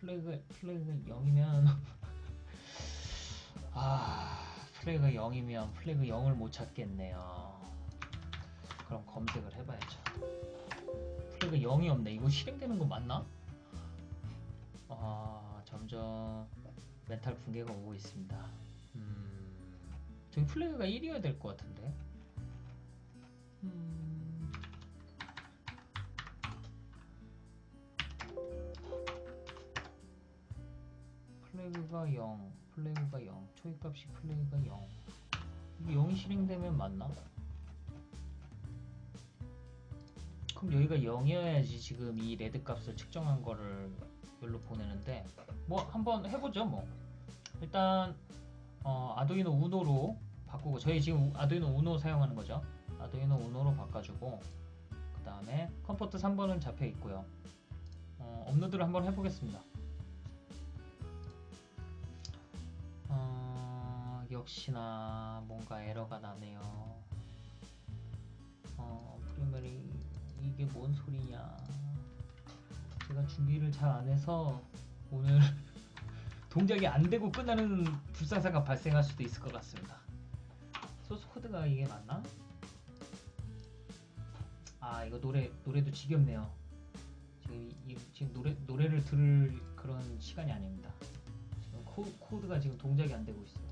Speaker 1: flag flag가 0이면 아 flag 0이면 flag 0을 못 찾겠네요. 그럼 검색을 해봐야죠. flag 0이 없네. 이거 실행되는 거 맞나? 아 점점 멘탈 붕괴가 오고 있습니다. 음 저기 flag가 1이어야 될 것 같은데. 음, flag가 0 flag가 0 초기값이 flag가 0 이게 0이 실행되면 맞나? 그럼 여기가 0이어야지 지금 이 red 값을 측정한 거를 여기로 보내는데 뭐 한번 해보죠 뭐. 일단 어, 아두이노 우노로 바꾸고 저희 지금 아두이노 우노 사용하는 거죠. 아두이노 우노로 바꿔주고 그 다음에 com port 3번은 잡혀 있고요. 어, 업로드를 한번 해보겠습니다 역시나 뭔가 에러가 나네요. 어, primary 이게 뭔 소리냐? 제가 준비를 잘 안 해서 오늘 동작이 안 되고 끝나는 불상사가 발생할 수도 있을 것 같습니다. 소스 코드가 이게 맞나? 아 이거 노래 노래도 지겹네요. 지금 이, 이, 지금 노래 노래를 들을 그런 시간이 아닙니다. 지금 코, 코드가 지금 동작이 안 되고 있어요.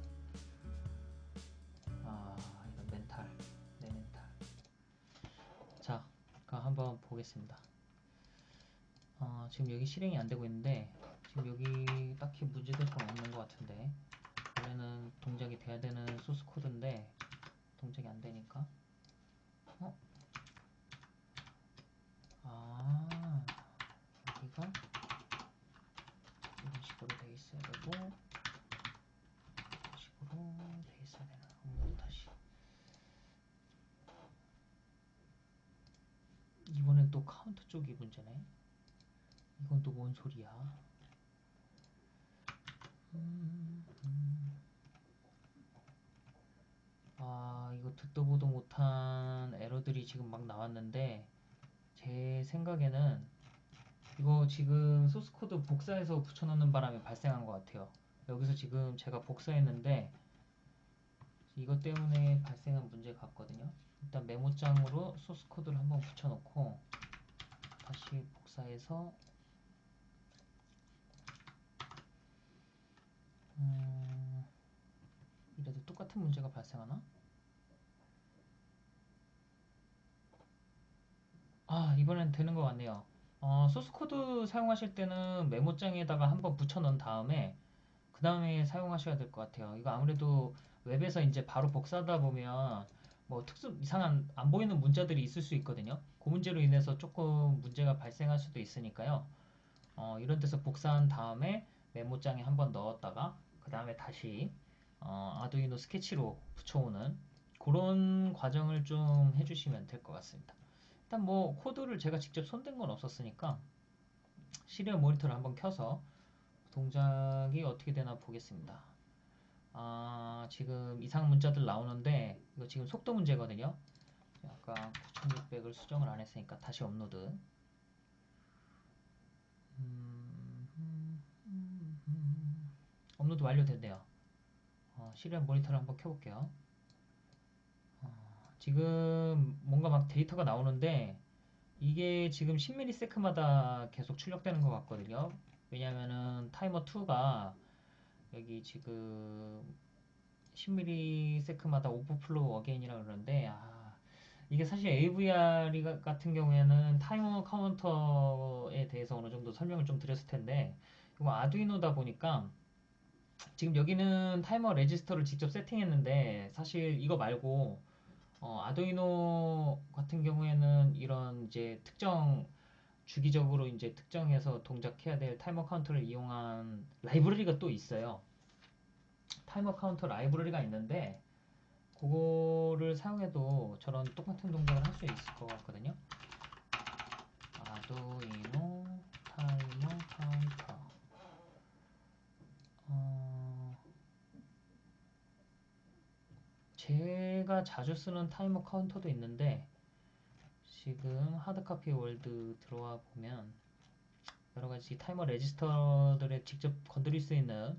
Speaker 1: 자, 그럼 한번 보겠습니다. 어, 지금 여기 실행이 안 되고 있는데 지금 여기 딱히 문제될 건 없는 것 같은데 원래는 동작이 돼야 되는 소스 코드인데 동작이 안 되니까 어? 아 여기가 이런 식으로 돼 있어야 되고 이런 식으로 돼 있어야 되나 업로드 다시 이번엔 또 카운터 쪽이 문제네. 이건 또 뭔 소리야? 음, 음. 아 이거 듣도 보도 못한 에러들이 지금 막 나왔는데 제 생각에는 이거 지금 소스 코드 복사해서 붙여넣는 바람에 발생한 것 같아요. 여기서 지금 제가 복사했는데 이것 때문에 발생한 문제 같거든요. 일단 메모장으로 소스 코드를 한번 붙여놓고 다시 복사해서 음, 이래도 똑같은 문제가 발생하나? 아, 이번엔 되는 것 같네요. 어, 소스 코드 사용하실 때는 메모장에다가 한번 붙여 넣은 다음에 그 다음에 사용하셔야 될 것 같아요. 이거 아무래도 웹에서 이제 바로 복사하다 보면 뭐 특수 이상한 안 보이는 문자들이 있을 수 있거든요. 그 문제로 인해서 조금 문제가 발생할 수도 있으니까요. 어, 이런 데서 복사한 다음에 메모장에 한번 넣었다가 그 다음에 다시 어, 아두이노 스케치로 붙여오는 그런 과정을 좀 해주시면 될 것 같습니다. 일단 뭐 코드를 제가 직접 손댄 건 없었으니까 serial 모니터를 한번 켜서 동작이 어떻게 되나 보겠습니다. 아, 지금 이상 문자들 나오는데 이거 지금 속도 문제거든요. 아까 9600을 수정을 안 했으니까 다시 업로드. 업로드 완료됐네요. 어, serial 모니터를 한번 켜볼게요. 어, 지금 뭔가 막 데이터가 나오는데 이게 지금 10ms마다 계속 출력되는 것 같거든요. 왜냐면은 타이머 2가 여기 지금 10ms마다 overflow again이라 그러는데 아, 이게 사실 AVR 같은 경우에는 타이머 카운터에 대해서 어느 정도 설명을 좀 드렸을 텐데 이거 아두이노다 보니까 지금 여기는 타이머 레지스터를 직접 세팅했는데 사실 이거 말고 어, 아두이노 같은 경우에는 이런 이제 특정 주기적으로 이제 특정해서 동작해야 될 타이머 카운터를 이용한 라이브러리가 또 있어요. 타이머 카운터 라이브러리가 있는데 그거를 사용해도 저런 똑같은 동작을 할 수 있을 것 같거든요. 아두이노 타이머 카운터 어, 제가 자주 쓰는 타이머 카운터도 있는데 지금 Hardcopy World 들어와 보면 여러 가지 타이머 레지스터들에 직접 건드릴 수 있는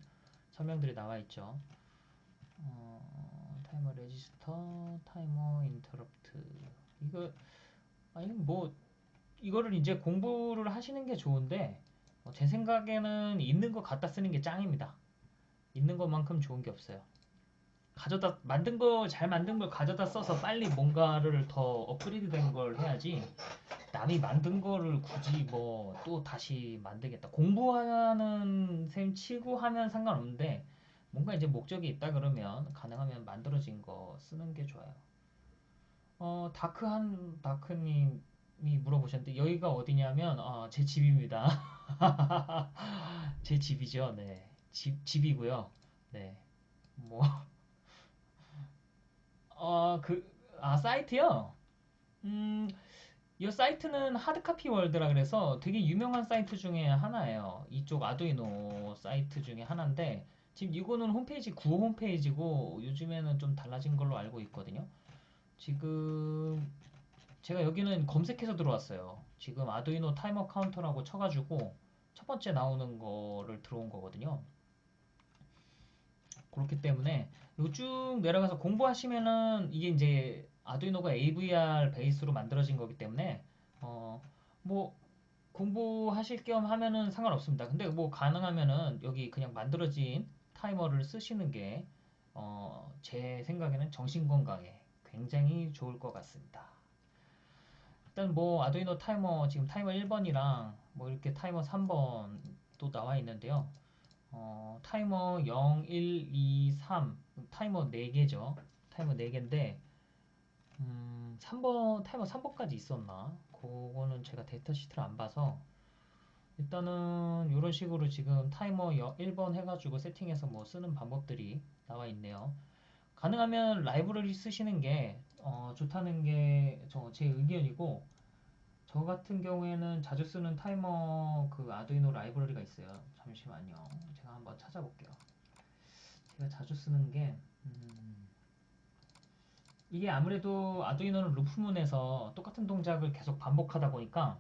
Speaker 1: 설명들이 나와 있죠. 어, 타이머 레지스터, 타이머 인터럽트. 이거 아니 뭐 이거를 이제 공부를 하시는 게 좋은데 어, 제 생각에는 있는 거 갖다 쓰는 게 짱입니다. 있는 것만큼 좋은 게 없어요. 가져다 만든 거 잘 만든 걸 가져다 써서 빨리 뭔가를 더 업그레이드 된 걸 해야지 남이 만든 거를 굳이 뭐 또 다시 만들겠다 공부하는 셈 치고 하면 상관없는데 뭔가 이제 목적이 있다 그러면 가능하면 만들어진 거 쓰는 게 좋아요. 어 다크한 다크님이 물어보셨는데 여기가 어디냐면 어, 제 집입니다. 제 집이죠. 네. 집, 집이고요. 네 뭐. 어, 그, 아, 사이트요? 음, 이 사이트는 하드카피 월드라 그래서 되게 유명한 사이트 중에 하나예요. 이쪽 아두이노 사이트 중에 하나인데, 지금 이거는 홈페이지, 구호 홈페이지고, 요즘에는 좀 달라진 걸로 알고 있거든요. 지금, 제가 여기는 검색해서 들어왔어요. 지금 아두이노 타이머 카운터라고 쳐가지고, 첫 번째 나오는 거를 들어온 거거든요. 그렇기 때문에 요 쭉 내려가서 공부하시면은 이게 이제 아두이노가 AVR 베이스로 만들어진 거기 때문에 어 뭐 공부하실 겸 하면은 상관없습니다. 근데 뭐 가능하면은 여기 그냥 만들어진 타이머를 쓰시는 게, 어, 제 생각에는 정신 건강에 굉장히 좋을 것 같습니다. 일단 뭐 아두이노 타이머 지금 타이머 1번이랑 뭐 이렇게 타이머 3번도 나와 있는데요. 어, 타이머 0, 1, 2, 3 타이머 4개죠. 타이머 4개인데 음, 3번 타이머 3번까지 있었나? 그거는 제가 데이터 시트를 안 봐서 일단은 이런 식으로 지금 타이머 1번 해가지고 세팅해서 뭐 쓰는 방법들이 나와 있네요. 가능하면 라이브러리 쓰시는 게 어, 좋다는 게제 의견이고 저 같은 경우에는 자주 쓰는 타이머 그 아두이노 라이브러리가 있어요. 잠시만요. 제가 한번 찾아볼게요. 제가 자주 쓰는 게 음, 이게 아무래도 아두이노는 루프문에서 똑같은 동작을 계속 반복하다 보니까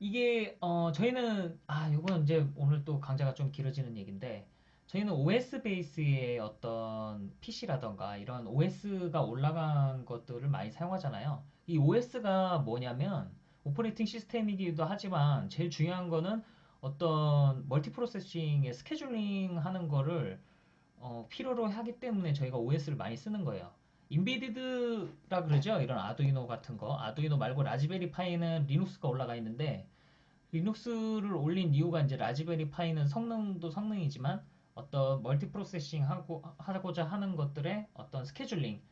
Speaker 1: 이게 어 저희는 아 이건 이제 오늘 또 강좌가 좀 길어지는 얘기인데 저희는 OS 베이스의 어떤 PC라던가 이런 OS가 올라간 것들을 많이 사용하잖아요. 이 OS가 뭐냐면 operating system이기도 하지만 제일 중요한 거는 어떤 multi processing의 scheduling 하는 거를 어, 필요로 하기 때문에 저희가 OS를 많이 쓰는 거예요. embedded라 그러죠. 이런 아두이노 같은 거. 아두이노 말고 라즈베리 파이는 리눅스가 올라가 있는데 리눅스를 올린 이유가 이제 라즈베리 파이는 성능도 성능이지만 어떤 multi processing 하고 하고자 하는 것들의 어떤 scheduling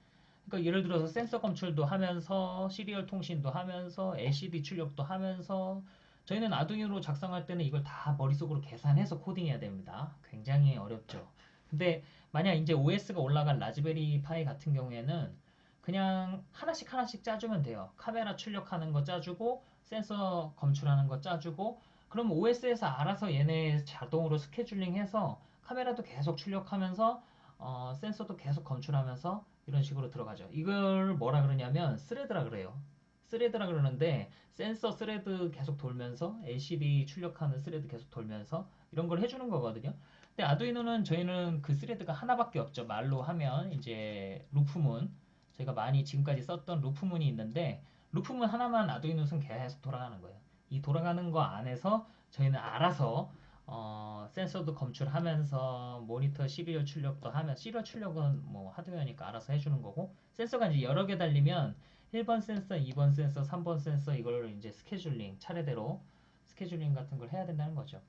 Speaker 1: 그러니까 예를 들어서 센서 검출도 하면서 serial 통신도 하면서 LCD 출력도 하면서 저희는 아두이노로 작성할 때는 이걸 다 머릿속으로 계산해서 코딩해야 됩니다. 굉장히 어렵죠. 근데 만약 이제 OS가 올라간 라즈베리 파이 같은 경우에는 그냥 하나씩 하나씩 짜주면 돼요. 카메라 출력하는 거 짜주고 센서 검출하는 거 짜주고 그럼 OS에서 알아서 얘네 자동으로 scheduling해서 카메라도 계속 출력하면서 어, 센서도 계속 검출하면서 이런 식으로 들어가죠. 이걸 뭐라 그러냐면 thread라 그래요. thread라 그러는데 센서 thread 계속 돌면서 LCD 출력하는 thread 계속 돌면서 이런 걸 해주는 거거든요. 근데 아두이노는 저희는 그 thread가 하나밖에 없죠. 말로 하면 이제 loop문 저희가 많이 지금까지 썼던 loop문이 있는데 loop문 하나만 아두이노는 계속 돌아가는 거예요. 이 돌아가는 거 안에서 저희는 알아서 어, 센서도 검출하면서 모니터 serial 출력도 하면 serial 출력은 뭐 하드웨어니까 알아서 해주는 거고 센서가 이제 여러 개 달리면 1번 센서, 2번 센서, 3번 센서 이걸 이제 scheduling 차례대로 scheduling 같은 걸 해야 된다는 거죠.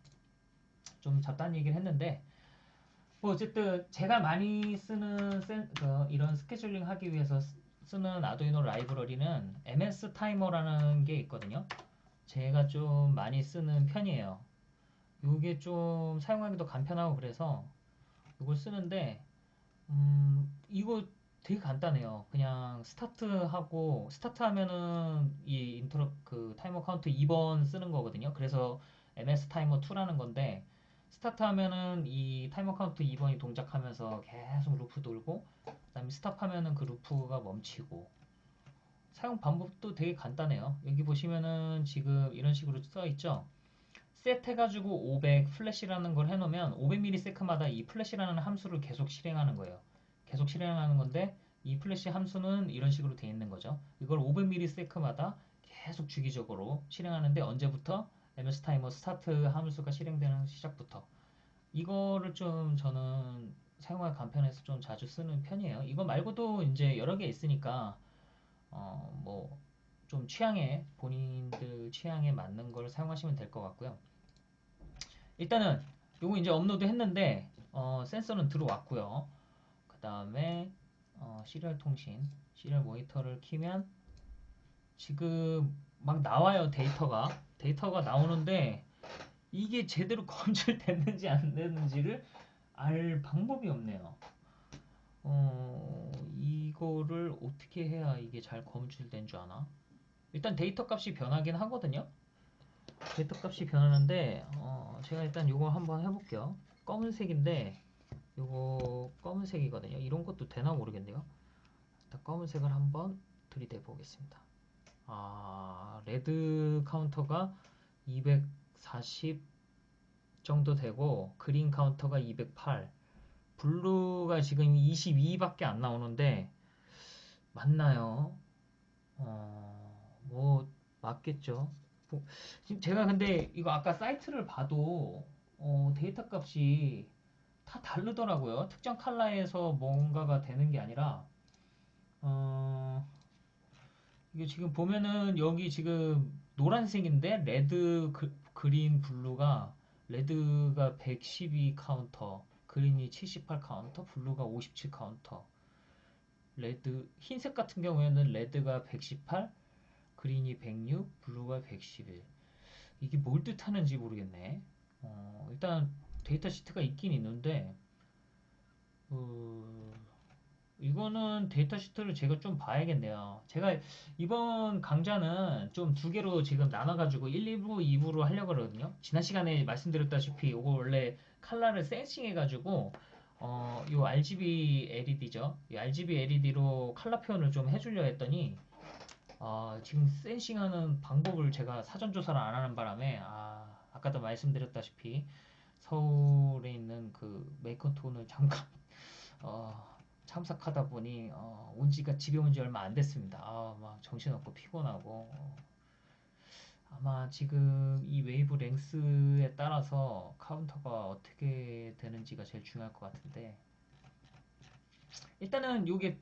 Speaker 1: 좀 잡다한 얘기를 했는데 뭐 어쨌든 제가 많이 쓰는 센, 그 이런 scheduling 하기 위해서 쓰는 아두이노 library는 MS 타이머라는 게 있거든요. 제가 좀 많이 쓰는 편이에요. 이게 좀 사용하기도 간편하고 그래서 이걸 쓰는데 음 이거 되게 간단해요. 그냥 스타트하고 스타트 하면은 이 interrupt 그 타이머 카운트 2번 쓰는 거거든요. 그래서 MS 타이머 2라는 건데 스타트 하면은 이 타이머 카운트 2번이 동작하면서 계속 loop 돌고 그다음에 stop 하면은 그 loop가 멈추고 사용 방법도 되게 간단해요. 여기 보시면은 지금 이런 식으로 써 있죠. set 해가지고 500 flash라는 걸 해놓으면 500ms마다 이 flash라는 함수를 계속 실행하는 거예요. 계속 실행하는 건데 이 플래시 함수는 이런 식으로 되어 있는 거죠. 이걸 500ms마다 계속 주기적으로 실행하는데 언제부터 MS 타이머 스타트 함수가 실행되는 시작부터 이거를 좀 저는 사용할 간편해서 좀 자주 쓰는 편이에요. 이거 말고도 이제 여러 개 있으니까 어 뭐 좀 취향에 본인들 취향에 맞는 걸 사용하시면 될 것 같고요. 일단은 요거 이제 업로드 했는데 어, 센서는 들어왔고요. 그 다음에 어, serial 통신, serial 모니터를 키면 지금 막 나와요 데이터가 데이터가 나오는데 이게 제대로 검출됐는지 안 됐는지를 알 방법이 없네요. 어, 이거를 어떻게 해야 이게 잘 검출된 줄 아나? 일단 데이터 값이 변하긴 하거든요. 데이터 값이 변하는데 어, 제가 일단 이거 한번 해볼게요. 검은색인데 이거 검은색이거든요. 이런 것도 되나 모르겠네요. 일단 검은색을 한번 들이대 보겠습니다. 아 red 카운터가 240 정도 되고 green 카운터가 208 blue가 지금 22밖에 안 나오는데 맞나요? 어, 뭐 맞겠죠. 보- 지금 제가 근데 이거 아까 사이트를 봐도 어, 데이터 값이 다 다르더라고요. 특정 컬러에서 뭔가가 되는 게 아니라 어, 이게 지금 보면은 여기 지금 노란색인데 red, 그, green, blue가 red가 112 카운터, green이 78 카운터, blue가 57 카운터. red 흰색 같은 경우에는 red가 118, green이 106, blue가 111. 이게 뭘 뜻하는지 모르겠네. 어, 일단 data sheet가 있긴 있는데 어, 이거는 data sheet를 제가 좀 봐야겠네요. 제가 이번 강좌는 좀 두 개로 지금 나눠가지고 1, 2부, 2부로 하려고 그러거든요. 지난 시간에 말씀드렸다시피 이거 원래 컬러를 sensing해가지고 어, 요 RGB LED죠. 이 RGB LED로 컬러 표현을 좀 해주려 했더니 아, 지금 sensing하는 방법을 제가 사전 조사를 안 하는 바람에 아, 아까도 말씀드렸다시피 서울에 있는 그 makeathon을 잠깐 어, 참석하다 보니 어, 온 지가 집에 온 지 얼마 안 됐습니다. 아, 막 정신없고 피곤하고 어, 아마 지금 이 wavelength에 따라서 카운터가 어떻게 되는지가 제일 중요할 것 같은데 일단은 요게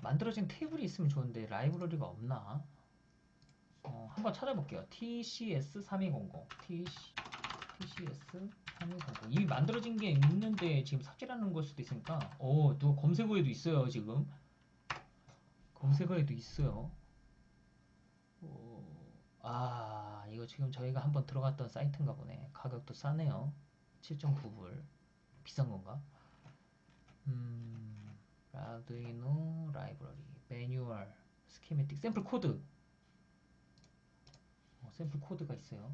Speaker 1: 만들어진 테이블이 있으면 좋은데 library가 없나? 어, 한번 찾아볼게요. TCS 3200 TC, TCS 3200 이미 만들어진 게 있는데 지금 삽질하는 걸 수도 있으니까 어, 또 검색어에도 있어요 지금 검색어에도 있어요. 어, 아 이거 지금 저희가 한번 들어갔던 사이트인가 보네. 가격도 싸네요. 7.9불 비싼 건가? 음, 아두이노 library 매뉴얼 schematic 샘플 코드 어, 샘플 코드가 있어요.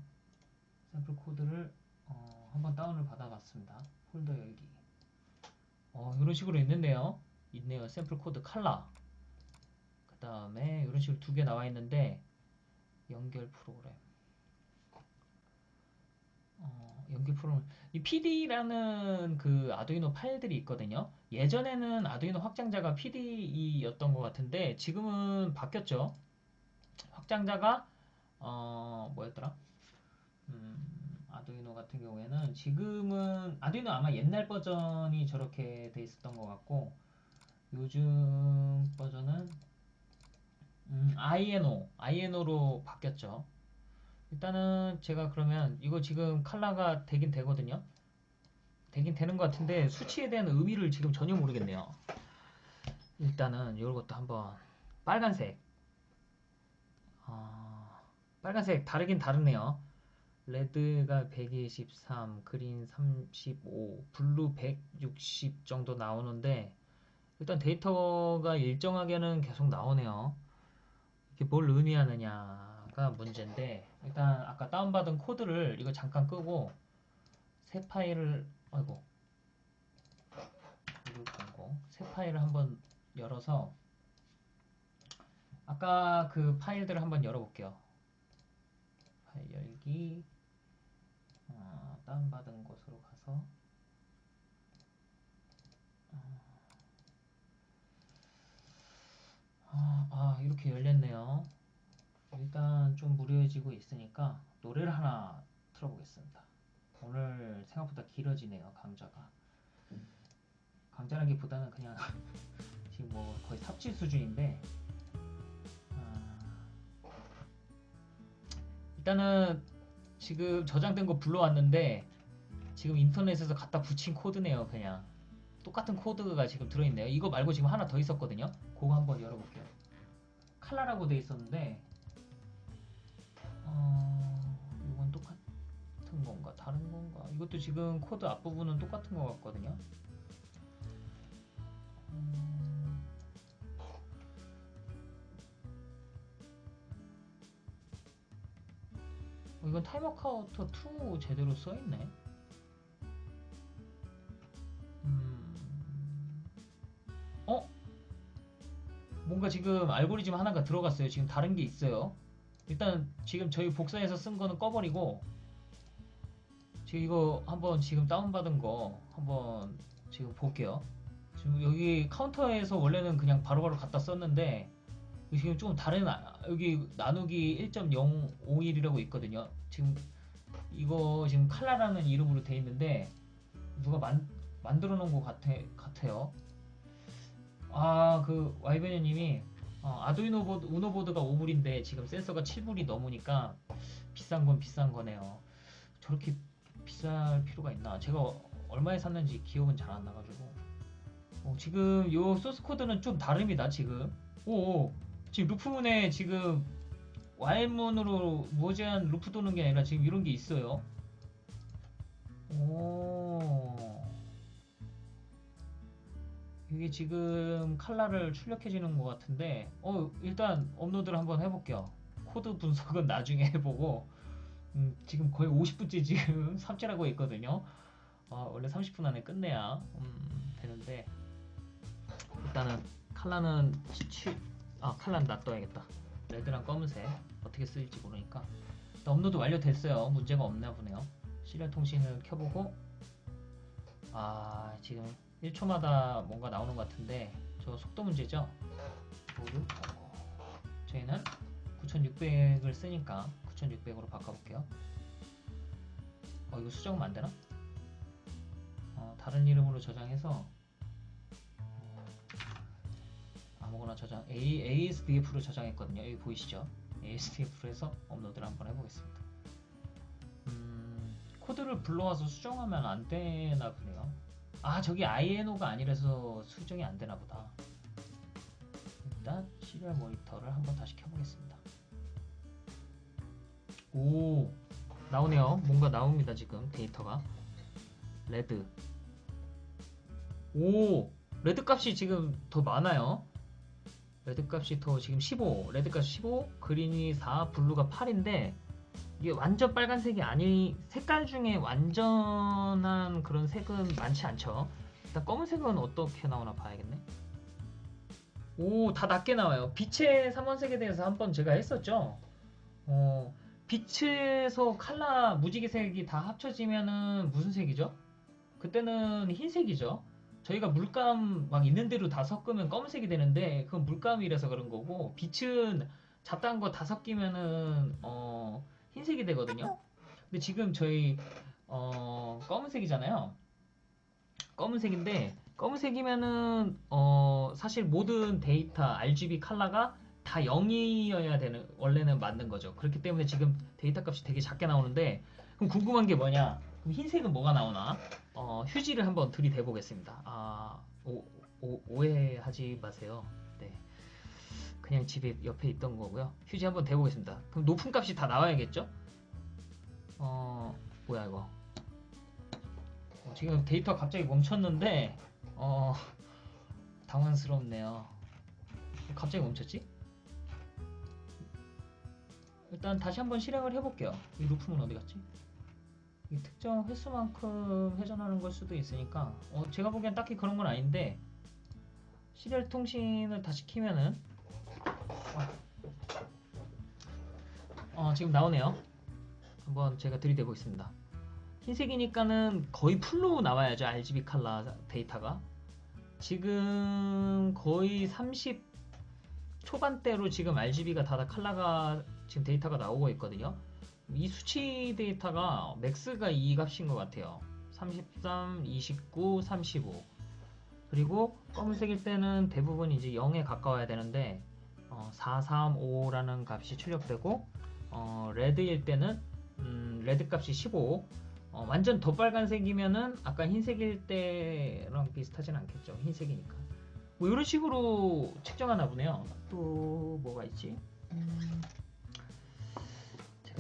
Speaker 1: 샘플 코드를 어, 한번 다운을 받아봤습니다. 폴더 열기. 어, 이런 식으로 있는데요. 있네요. 샘플 코드 칼라. 그 다음에 이런 식으로 두 개 나와 있는데 연결 프로그램. 어, 연결 프로그램. 이 PDE라는 그 아두이노 파일들이 있거든요. 예전에는 아두이노 확장자가 PDE였던 것 같은데 지금은 바뀌었죠. 확장자가 어, 뭐였더라? 음, 아두이노 같은 경우에는 지금은 아두이노 아마 옛날 버전이 저렇게 돼 있었던 것 같고 요즘 버전은 음, INO, INO로 바뀌었죠. 일단은 제가 그러면 이거 지금 컬러가 되긴 되거든요. 되긴 되는 것 같은데 수치에 대한 의미를 지금 전혀 모르겠네요. 일단은 이것도 한번 빨간색. 아, 빨간색 다르긴 다르네요. red가 123, green 35, blue 160 정도 나오는데 일단 데이터가 일정하게는 계속 나오네요. 이게 뭘 의미하느냐가 문제인데 일단 아까 다운받은 코드를 이거 잠깐 끄고 새 파일을 아이고 새 파일을 한번 열어서 아까 그 파일들을 한번 열어볼게요. 파일 열기 어, 다운받은 곳으로 가서 아, 아, 이렇게 열렸네요. 일단 좀 무료해지고 있으니까 노래를 하나 틀어보겠습니다. 오늘 생각보다 길어지네요, 강좌가. 강좌라기보다는 그냥 지금 뭐 거의 삽질 수준인데 아, 일단은 지금 저장된 거 불러왔는데 지금 인터넷에서 갖다 붙인 코드네요, 그냥. 똑같은 코드가 지금 들어있네요. 이거 말고 지금 하나 더 있었거든요. 그거 한번 열어볼게요. 칼라라고 돼 있었는데 어, 이건 똑같은 건가 다른 건가 이것도 지금 코드 앞부분은 똑같은 것 같거든요 이건 타이머 카운터 2 제대로 써있네 음, 어? 뭔가 지금 알고리즘 하나가 들어갔어요. 지금 다른 게 있어요. 일단 지금 저희 복사해서 쓴 거는 꺼버리고 지금 이거 한번 지금 다운받은 거 한번 지금 볼게요. 지금 여기 카운터에서 원래는 그냥 바로바로 갖다 썼는데 지금 좀 다른 아- 여기 나누기 1.051이라고 있거든요. 지금 이거 지금 칼라라는 이름으로 돼 있는데 누가 만, 만들어 놓은 것 같아, 같아요. 아, 그 와이버니 님이 어, Arduino 보드, Uno 보드가 5불인데 지금 센서가 7불이 넘으니까 비싼 건 비싼 거네요. 저렇게 비쌀 필요가 있나? 제가 얼마에 샀는지 기억은 잘 안 나가지고. 어, 지금 요 소스 코드는 좀 다릅니다. 지금. 오, 지금 루프문에 지금 while문으로 무제한 루프 도는 게 아니라 지금 이런 게 있어요. 오. 이게 지금 칼라를 출력해지는 것 같은데, 어, 일단 업로드를 한번 해볼게요. 코드 분석은 나중에 해보고, 음, 지금 거의 50분째 지금 삽질하고 있거든요. 어, 원래 30분 안에 끝내야 음, 되는데, 일단은 칼라는 취, 아, 칼라는 놔둬야겠다. red랑 검은색 어떻게 쓰일지 모르니까. 업로드 완료됐어요. 문제가 없나 보네요. 시리얼 통신을 켜보고, 아, 지금 1초마다 뭔가 나오는 것 같은데 저 속도 문제죠? 뭐를? 저희는 9600을 쓰니까 9600으로 바꿔볼게요. 어 이거 수정하면 안 되나? 어, 다른 이름으로 저장해서 아무거나 저장 A, ASDF로 저장했거든요. 여기 보이시죠? ASDF로 해서 업로드를 한번 해보겠습니다. 음, 코드를 불러와서 수정하면 안 되나 보네요. 아 저기 INO가 아니라서 수정이 안 되나 보다. 일단 serial 모니터를 한번 다시 켜보겠습니다. 오 나오네요. 뭔가 나옵니다 지금 데이터가. red. 오 red 값이 지금 더 많아요. red 값이 더 지금 15, red 값이 15, green이 4, blue가 8인데 이게 완전 빨간색이 아니 색깔 중에 완전한 그런 색은 많지 않죠. 일단 검은색은 어떻게 나오나 봐야겠네. 오, 다 낮게 나와요. 빛의 삼원색에 대해서 한번 제가 했었죠. 어, 빛에서 칼라 무지개색이 다 합쳐지면은 무슨 색이죠? 그때는 흰색이죠. 저희가 물감 막 있는 대로 다 섞으면 검은색이 되는데 그건 물감이라서 그런 거고 빛은 잡다한 거 다 섞이면은 어 흰색이 되거든요. 근데 지금 저희 어, 검은색이잖아요. 검은색인데 검은색이면은 어, 사실 모든 데이터 RGB 컬러가 다 0이어야 되는 원래는 맞는 거죠. 그렇기 때문에 지금 데이터 값이 되게 작게 나오는데 그럼 궁금한 게 뭐냐? 그럼 흰색은 뭐가 나오나? 어, 휴지를 한번 들이대 보겠습니다. 아, 오, 오, 오해하지 마세요. 네. 그냥 집에 옆에 있던 거고요. 휴지 한번 대보겠습니다. 그럼 높은 값이 다 나와야겠죠? 어, 뭐야 이거? 어, 지금 데이터 갑자기 멈췄는데 어, 당황스럽네요. 갑자기 멈췄지? 일단 다시 한번 실행을 해볼게요. 이 루프는 어디 갔지? 이 특정 횟수만큼 회전하는 걸 수도 있으니까 어, 제가 보기엔 딱히 그런 건 아닌데 serial 통신을 다시 키면은 어, 지금 나오네요. 한번 제가 들이대 보겠습니다. 흰색이니까는 거의 full로 나와야죠. RGB 칼라 데이터가. 지금 거의 30 초반대로 지금 RGB가 다, 다 칼라가 지금 데이터가 나오고 있거든요. 이 수치 데이터가 max가 이 값인 것 같아요. 33, 29, 35. 그리고 검은색일 때는 대부분 이제 0에 가까워야 되는데 어, 435라는 값이 출력되고 어, red일 때는 음, red 값이 15. 어, 완전 더 빨간색이면은 아까 흰색일 때랑 비슷하진 않겠죠. 흰색이니까. 뭐 이런 식으로 측정하나 보네요. 또 뭐가 있지? 음,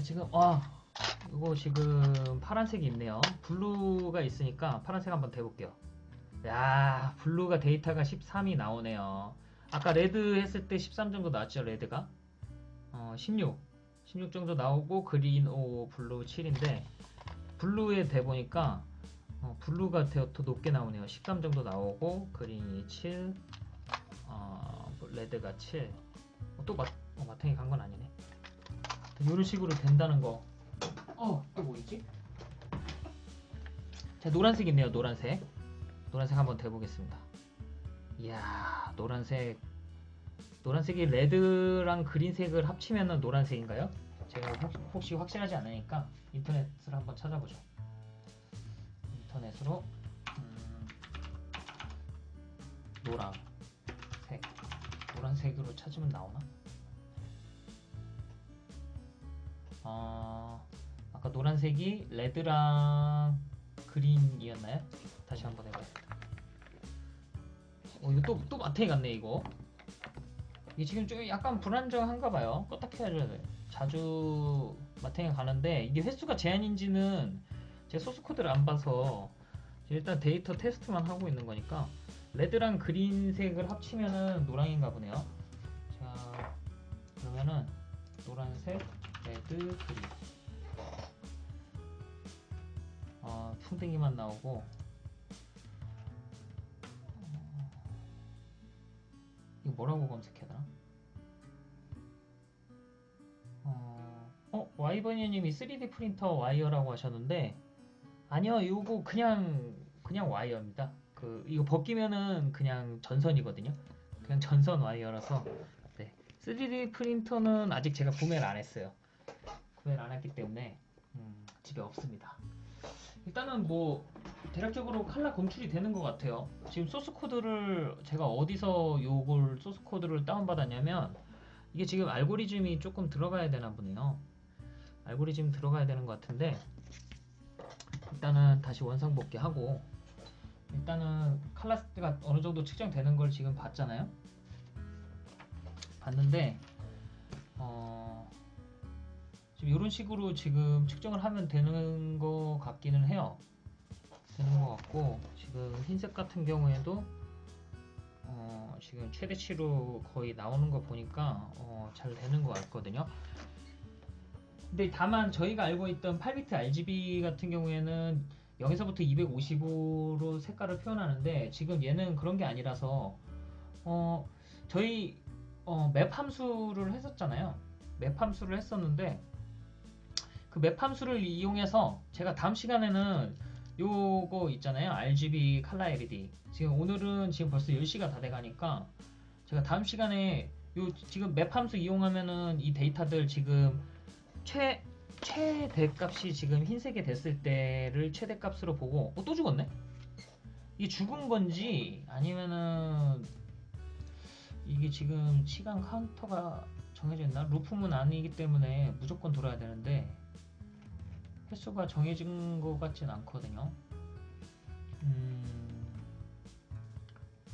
Speaker 1: 지금 아 이거 지금 파란색이 있네요. blue가 있으니까 파란색 한번 대볼게요. 야 blue가 데이터가 13이 나오네요. 아까 red 했을 때 13 정도 나왔죠 red가 어, 16 16 정도 나오고 green 5 blue 7인데 blue에 대보니까 어, blue가 더, 더 높게 나오네요 13 정도 나오고 green이 7 어, red가 7 어, 어, 마탱이 간 건 아니네 이런 식으로 된다는 거 어, 또 뭐 있지? 자 노란색 있네요 노란색 노란색 한번 대보겠습니다 이야 노란색 노란색이 red랑 green색을 합치면 노란색인가요? 제가 혹, 혹시 확실하지 않으니까 인터넷을 한번 찾아보죠. 인터넷으로 음, 노란색 노란색으로 찾으면 나오나? 아 아까 노란색이 레드랑 그린이었나요? 다시 한번 해봐야겠다. 어 이거 또 또 마탱이 같네 이거. 이게 지금 좀 약간 불안정한가 봐요. 껐다 켜야죠. 자주 마탱이 가는데 이게 횟수가 제한인지는 제 소스 코드를 안 봐서 일단 데이터 테스트만 하고 있는 거니까 red랑 green색을 합치면은 노랑인가 보네요. 자 그러면은 노란색, red, green. 어, 풍뎅이만 나오고 어, 이거 뭐라고 검색해야 되나? 어, 어 와이버니님이 3D 프린터 와이어라고 하셨는데 아니요 이거 그냥 그냥 와이어입니다. 그 이거 벗기면은 그냥 전선이거든요. 그냥 전선 와이어라서 네. 3D 프린터는 아직 제가 구매를 안 했어요. 구매를 안 했기 때문에 음, 집에 없습니다. 일단은 뭐 대략적으로 칼라 검출이 되는 것 같아요. 지금 소스 코드를 제가 어디서 요걸 소스 코드를 다운받았냐면 이게 지금 알고리즘이 조금 들어가야 되나 보네요. 알고리즘 들어가야 되는 것 같은데 일단은 다시 원상 복귀하고 일단은 칼라스가 어느 정도 측정되는 걸 지금 봤잖아요. 봤는데 어 지금 이런 식으로 지금 측정을 하면 되는 것 같기는 해요. 되는 것 같고 지금 흰색 같은 경우에도 어 지금 최대치로 거의 나오는 거 보니까 어 잘 되는 것 같거든요. 근데 다만 저희가 알고 있던 8비트 RGB 같은 경우에는 0에서부터 255로 색깔을 표현하는데 지금 얘는 그런 게 아니라서 어 저희 어, 맵 함수를 했었잖아요. 맵 함수를 했었는데 그 맵 함수를 이용해서 제가 다음 시간에는 요거 있잖아요. RGB 칼라 LED. 지금 오늘은 지금 벌써 10시가 다 돼가니까 제가 다음 시간에 요 지금 map 함수 이용하면은 이 데이터들 지금 최 최대 값이 지금 흰색이 됐을 때를 최대 값으로 보고 어, 또 죽었네? 이게 죽은 건지 아니면은 이게 지금 시간 카운터가 정해져 있나? 루프문 아니기 때문에 무조건 돌아야 되는데 횟수가 정해진 것 같진 않거든요. 음,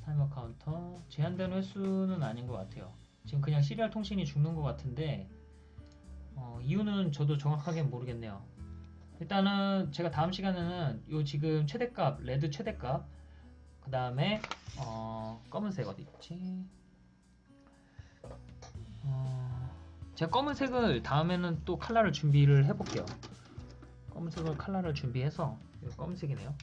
Speaker 1: 타이머 카운터 제한되는 횟수는 아닌 것 같아요. 지금 그냥 serial 통신이 죽는 것 같은데 어, 이유는 저도 정확하게 모르겠네요. 일단은 제가 다음 시간에는 요 지금 최대값 red 최대값 그 다음에 어, 검은색 어디 있지? 어, 제가 검은색을 다음에는 또 칼라를 준비를 해볼게요. 검은색을 칼라를 준비해서 이거 검은색이네요.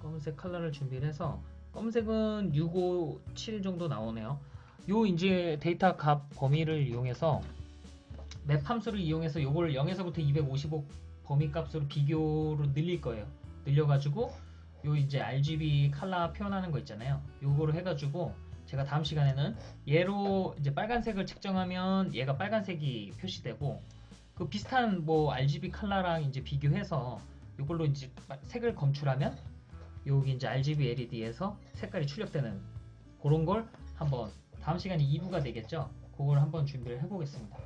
Speaker 1: 검은색 칼라를 준비를 해서 검은색은 657 정도 나오네요. 요 이제 데이터 값 범위를 이용해서 맵 함수를 이용해서 요걸 0에서부터 255 범위 값으로 비교로 늘릴 거예요. 늘려가지고 요 이제 RGB 칼라 표현하는 거 있잖아요. 요거를 해가지고 제가 다음 시간에는 얘로 이제 빨간색을 측정하면 얘가 빨간색이 표시되고 그 비슷한 뭐 RGB 칼라랑 이제 비교해서 이걸로 이제 색을 검출하면 여기 이제 RGB LED에서 색깔이 출력되는 그런 걸 한번 다음 시간이 2부가 되겠죠. 그걸 한번 준비를 해보겠습니다.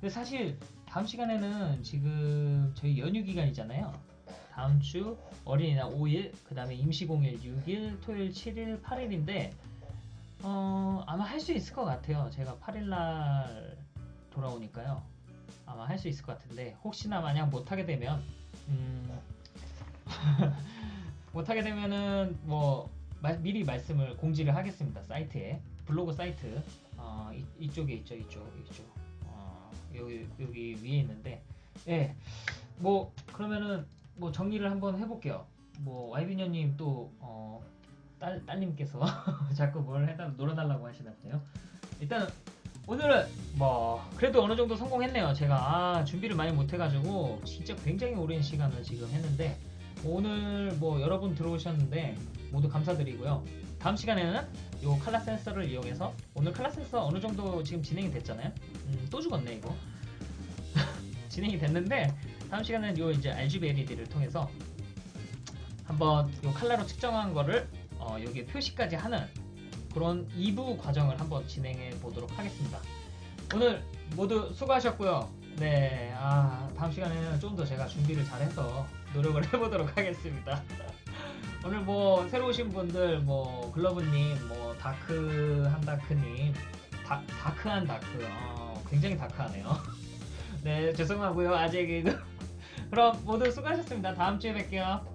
Speaker 1: 근데 사실 다음 시간에는 지금 저희 연휴 기간이잖아요. 다음 주 어린이날 5일, 그 다음에 임시공휴일 6일, 토요일 7일, 8일인데 어, 아마 할 수 있을 것 같아요. 제가 8일날 돌아오니까요. 아마 할 수 있을 것 같은데 혹시나 만약 못하게 되면 음, 못하게 되면은 뭐 마- 미리 말씀을 공지를 하겠습니다. 사이트에 블로그 사이트 어, 이, 쪽에 있죠, 이쪽, 이쪽 어, 여기 여기 위에 있는데 예, 뭐 그러면은 뭐 정리를 한번 해볼게요. 뭐 와이비녀님 또 어, 딸 딸님께서 자꾸 뭘 해달 놀아달라고 하시나 보네요. 일단 오늘은 뭐 그래도 어느 정도 성공했네요. 제가 아 준비를 많이 못해가지고 진짜 굉장히 오랜 시간을 지금 했는데 오늘 뭐 여러분 들어오셨는데 모두 감사드리고요. 다음 시간에는 요 칼라 센서를 이용해서 오늘 칼라 센서 어느 정도 지금 진행이 됐잖아요. 음, 또 죽었네 이거. 진행이 됐는데 다음 시간에는 요 이제 RGB LED를 통해서 한번 요 칼라로 측정한 거를 어, 여기에 표시까지 하는 그런 2부 과정을 한번 진행해 보도록 하겠습니다. 오늘 모두 수고하셨고요. 네, 아, 다음 시간에는 좀 더 제가 준비를 잘해서 노력을 해보도록 하겠습니다. 오늘 뭐 새로 오신 분들 뭐 글러브님, 뭐 다크한 다크님, 다, 다크한 다크, 어, 굉장히 다크하네요. 네, 죄송하고요. 아직 그럼 모두 수고하셨습니다. 다음 주에 뵐게요.